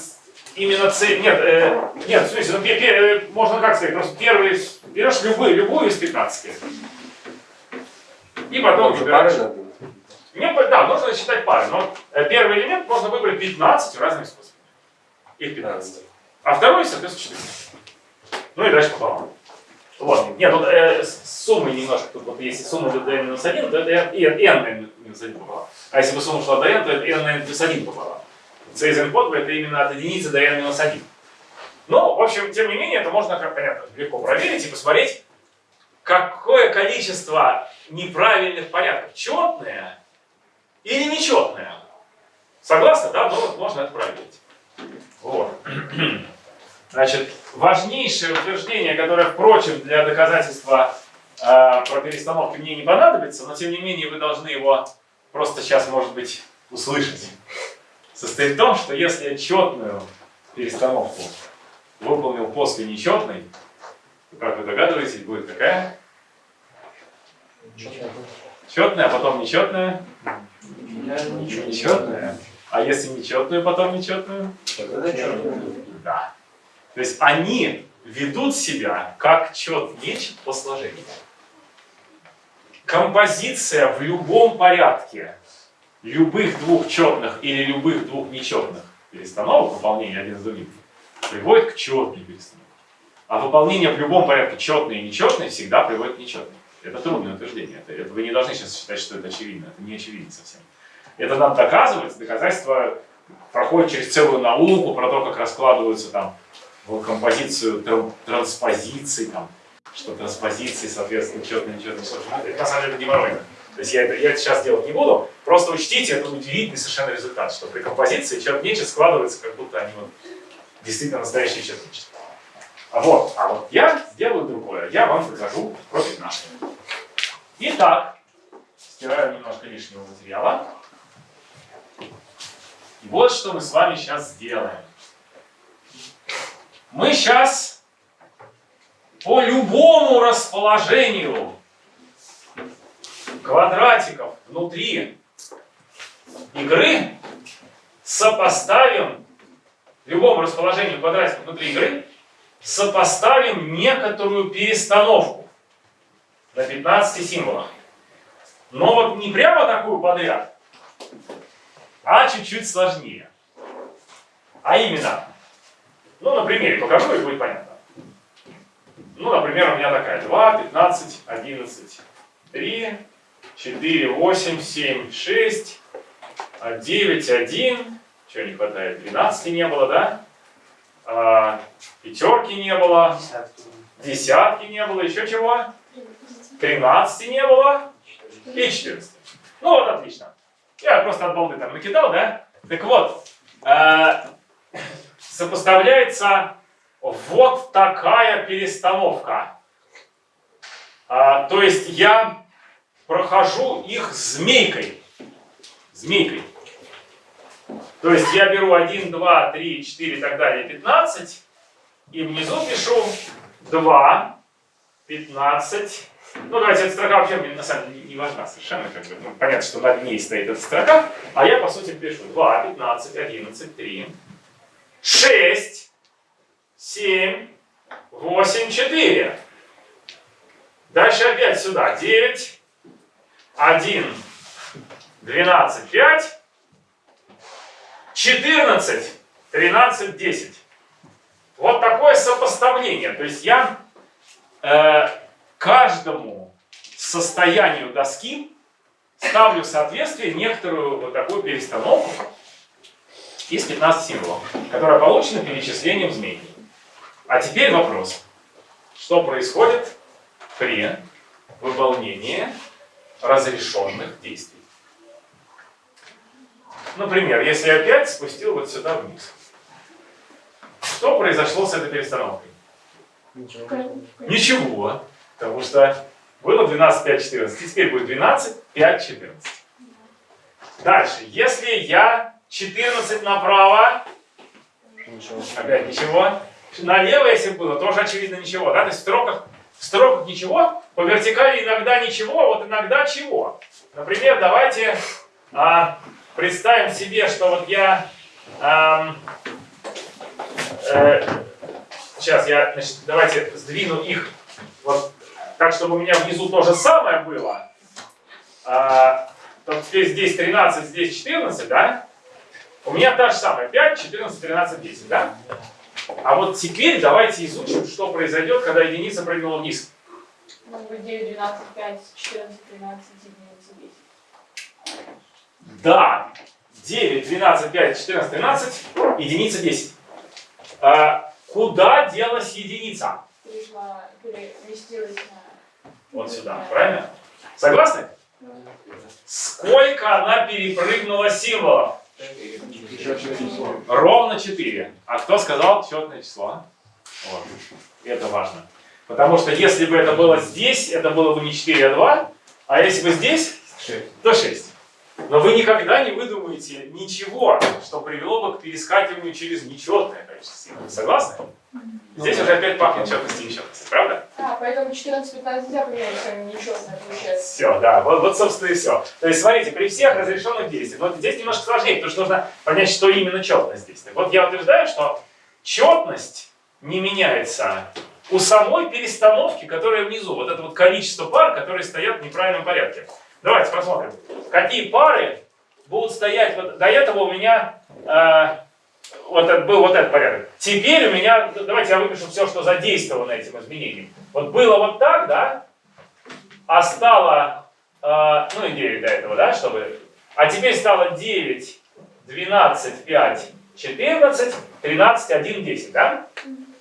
именно цель. Нет, э, нет, в смысле, ну, пе- пе- э, можно как сказать, просто первый берешь любую, любую из 15. И потом Уже выбираешь. Не, по- да, нужно считать пары, но э, первый элемент можно выбрать 15 разными способами. Их 15. А второй, соответственно, 14. Ну и дальше пополам. Вот. Нет, тут э, с суммой немножко, тут вот если сумма до n минус 1, то это n, n минус 1 пополам. А если бы сумма шла до n, то это n на n плюс 1 пополам. c из n под b это именно от единицы до n минус 1. Ну, в общем, тем не менее, это можно, как понятно, легко проверить и посмотреть, какое количество неправильных порядков, четное или нечетное. Согласны, да? Ну вот можно это проверить. Вот. [CLEARS THROAT] Значит, важнейшее утверждение, которое, впрочем, для доказательства э, про перестановки мне не понадобится, но тем не менее вы должны его просто сейчас, может быть, услышать. Состоит в том, что если я четную перестановку выполнил после нечетной, то, как вы догадываетесь, будет какая? Четная, а потом нечетная. Нечетная. А если нечетную, потом нечетную? Да. То есть они ведут себя как чет нечет по сложению. Композиция в любом порядке любых двух четных или любых двух нечетных перестановок, выполнения один за другим, приводит к четной перестановке. А выполнение в любом порядке четной и нечетной всегда приводит к нечетной. Это трудное утверждение. Это, это вы не должны сейчас считать, что это очевидно. Это не очевидно совсем. Это нам доказывается. Доказательство проходит через целую науку про то, как раскладываются там в композицию тран- транспозиции, там, что транспозиции, соответственно, четно нечетно сложно. Это на самом деле геморройно. То есть я это, я это сейчас делать не буду. Просто учтите, это удивительный совершенно результат, что при композиции чет нечет складывается, как будто они вот действительно настоящие чет нечет. А вот, а вот я сделаю другое. Я вам покажу про 15. Итак, стираю немножко лишнего материала. И вот что мы с вами сейчас сделаем. Мы сейчас по любому расположению квадратиков внутри игры сопоставим любому расположению квадратиков внутри игры сопоставим некоторую перестановку на 15 символах. Но вот не прямо такую подряд, а чуть-чуть сложнее. А именно, ну, на примере покажу, и будет понятно. Ну, например, у меня такая 2, 15, 11, 3, 4, 8, 7, 6, 9, 1. Чего не хватает? 12 не было, да? А, пятерки не было, десятки не было, еще чего? 13 не было и 14. Ну вот, отлично. Я просто от балды там накидал, да? Так вот, э, сопоставляется вот такая перестановка. А, то есть я прохожу их змейкой. Змейкой. То есть я беру 1, 2, 3, 4 и так далее, 15, и внизу пишу 2, 15. Ну, давайте, эта строка вообще мне на самом деле не, важна совершенно. Как бы, ну, понятно, что над ней стоит эта строка, а я, по сути, пишу 2, 15, 11, 3, 6, 7, 8, 4. Дальше опять сюда. 9, 1, 12, 5, 14, 13, 10. Вот такое сопоставление. То есть я э, каждому состоянию доски ставлю в соответствие некоторую вот такую перестановку из 15 символов, которая получена перечислением змей. А теперь вопрос. Что происходит при выполнении разрешенных действий? Например, если я опять спустил вот сюда вниз. Что произошло с этой перестановкой? Ничего. Потому что было 12, 5, 14. Теперь будет 12, 5, 14. Дальше. Если я 14 направо, Ничего. опять ничего. Налево, если бы было, тоже очевидно ничего. Да? То есть в строках, в строках ничего, по вертикали иногда ничего, а вот иногда чего. Например, давайте а, представим себе, что вот я... ам, э, сейчас я, значит, давайте сдвину их вот так, чтобы у меня внизу то же самое было. А, теперь здесь 13, здесь 14, да? У меня та же самая. 5, 14, 13, 10, да? А вот теперь давайте изучим, что произойдет, когда единица прыгнула вниз. Ну, 9, 12, 5, 14, 13, единица, 10. Да, 9, 12, 5, 14, 13, единица 10. А, куда делась единица? Пришла, переместилась на... Вот сюда, правильно? Согласны? Сколько она перепрыгнула символов? Ровно 4. А кто сказал четное число? Вот. Это важно. Потому что если бы это было здесь, это было бы не 4, а 2. А если бы здесь, то 6. Но вы никогда не выдумаете ничего, что привело бы к перескакиванию через нечетное количество. Согласны? Здесь уже опять пахнет четностью и нечетностью, правда? А, поэтому 14-15 нельзя поменять, вами нечестно получается. Все, да, вот, вот, собственно, и все. То есть, смотрите, при всех разрешенных действиях, вот здесь немножко сложнее, потому что нужно понять, что именно четность здесь. Так вот, я утверждаю, что четность не меняется у самой перестановки, которая внизу. Вот это вот количество пар, которые стоят в неправильном порядке. Давайте посмотрим, какие пары будут стоять. Вот до этого у меня э, вот это, был вот этот порядок. Теперь у меня, давайте я выпишу все, что задействовано этим изменением. Вот было вот так, да, а стало, э, ну и 9 до этого, да, чтобы, а теперь стало 9, 12, 5, 14, 13, 1, 10, да?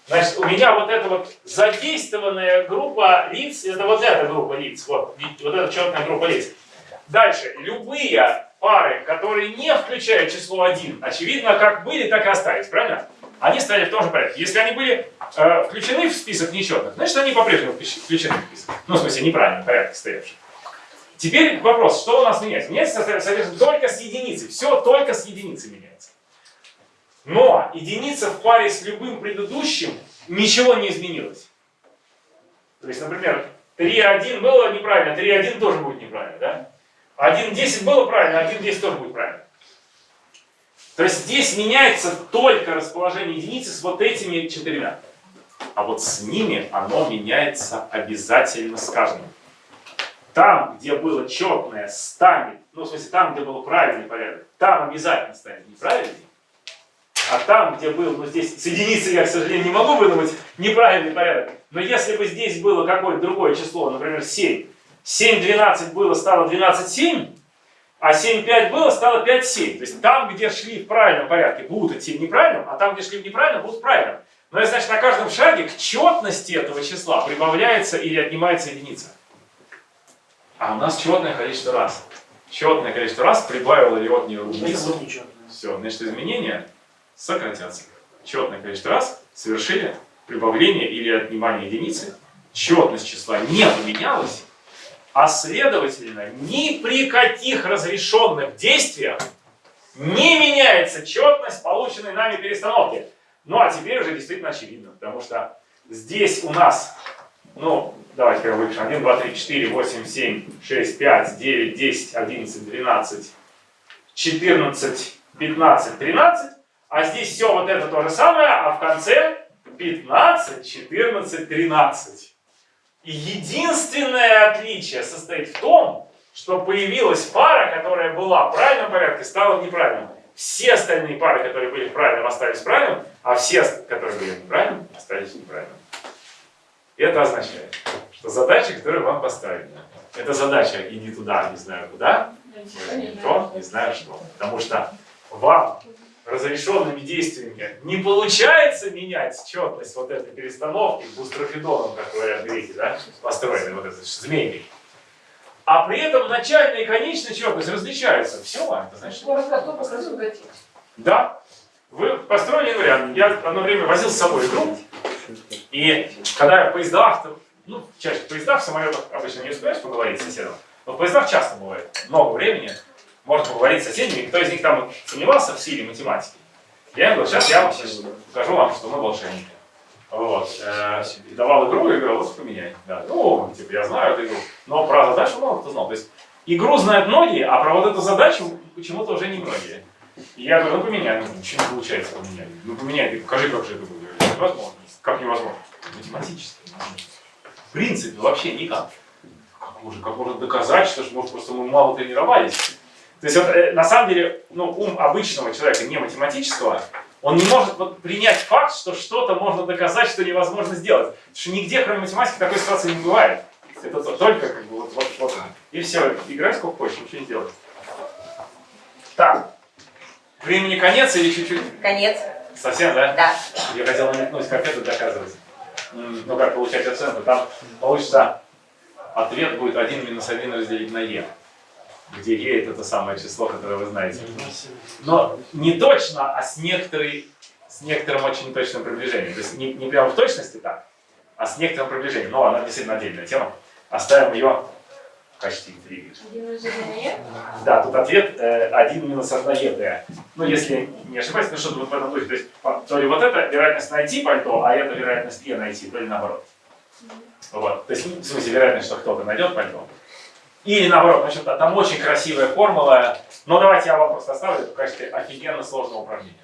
Значит, у меня вот эта вот задействованная группа лиц, это вот эта группа лиц, вот, вот эта четная группа лиц. Дальше, любые пары, которые не включают число 1, очевидно, как были, так и остались, правильно? Они стояли в том же порядке. Если они были э, включены в список нечетных, значит, они по-прежнему включены в список. Ну, в смысле, неправильно, в порядке стоявшие. Теперь вопрос, что у нас меняется? Меняется, соответственно, только с единицей. Все только с единицей меняется. Но единица в паре с любым предыдущим ничего не изменилось. То есть, например, 3.1 было неправильно, 3.1 тоже будет неправильно, да? 1.10 было правильно, 1.10 тоже будет правильно. То есть здесь меняется только расположение единицы с вот этими четырьмя. А вот с ними оно меняется обязательно с каждым. Там, где было четное, станет, ну в смысле там, где был правильный порядок, там обязательно станет неправильный. А там, где был, ну здесь с единицей я, к сожалению, не могу выдумать неправильный порядок. Но если бы здесь было какое-то другое число, например, 7, 7, 12 было, стало 12, 7, а 7, 5 было, стало 5, 7. То есть там, где шли в правильном порядке, будут идти в неправильном, а там, где шли в неправильном, будут в правильном. Но это значит, на каждом шаге к четности этого числа прибавляется или отнимается единица. А у нас четное количество раз. Четное количество раз прибавило или отняло единицу. Все, значит, изменения сократятся. Четное количество раз совершили прибавление или отнимание единицы. Четность числа не поменялась, а следовательно, ни при каких разрешенных действиях не меняется четность полученной нами перестановки. Ну а теперь уже действительно очевидно, потому что здесь у нас, ну, давайте прям выпишем, 1, 2, 3, 4, 8, 7, 6, 5, 9, 10, 11, 12, 14, 15, 13, а здесь все вот это то же самое, а в конце 15, 14, 13. И единственное отличие состоит в том, что появилась пара, которая была в правильном порядке, стала в неправильном. Все остальные пары, которые были в правильном, остались в правильном, а все, которые были в неправильном, остались в неправильном. Это означает, что задача, которую вам поставили, это задача «иди туда, не знаю куда», возьми то, не знаю что. Потому что вам разрешенными действиями не получается менять четность вот этой перестановки бустрофидоном, как говорят греки, да, построенной вот этой змейкой. А при этом начальная и конечная четность различаются. Все, это значит, гатик? Да, вы построили вариант. Я одно время возил с собой игру, и когда я в поездах, ну, чаще в поездах, в самолетах обычно не успеешь поговорить с соседом, но в поездах часто бывает, много времени, можно поговорить с соседями, кто из них там сомневался в силе математики. Я им говорю, сейчас я вам скажу вам, что мы волшебники. Вот. Э, и давал игру и говорил, вот поменяй. Да. Ну, типа, я знаю эту игру. Но про задачу мало кто знал. То есть игру знают многие, а про вот эту задачу почему-то уже не многие. И я говорю, ну поменяй, ну ничего не получается поменять. Ну поменяй, ты покажи, как же это будет. Невозможно. Как невозможно? Математически. В принципе, вообще никак. Как можно, как можно доказать, что ж, может, просто мы мало тренировались? То есть вот, э, на самом деле, ну, ум обычного человека, не математического, он не может вот, принять факт, что что-то можно доказать, что невозможно сделать. Потому что нигде, кроме математики, такой ситуации не бывает. Это то- только как бы вот, вот, вот. И все, играй сколько хочешь, ничего не делай. Так, времени конец или чуть-чуть? Конец. Совсем, да? Да. Я хотел намекнуть, как это доказывать. Ну, как получать оценку. Там получится, ответ будет 1 минус 1 разделить на e. Где e это то самое число, которое вы знаете. Но не точно, а с, некоторой, с некоторым очень точным приближением. То есть не, не прямо в точности так, а с некоторым приближением. Но она действительно отдельная тема. Оставим ее в качестве интриги. Да, тут ответ э, 1 минус 1 ЕТ. Ну, если не ошибаюсь, ну что-то вот в этом духе. То есть, то ли вот это вероятность найти пальто, а это вероятность Е найти, то ли наоборот. Вот. То есть, ну, в смысле, вероятность, что кто-то найдет пальто. Или наоборот, значит, там очень красивая формула. Но давайте я вам просто оставлю это качестве офигенно сложного упражнения.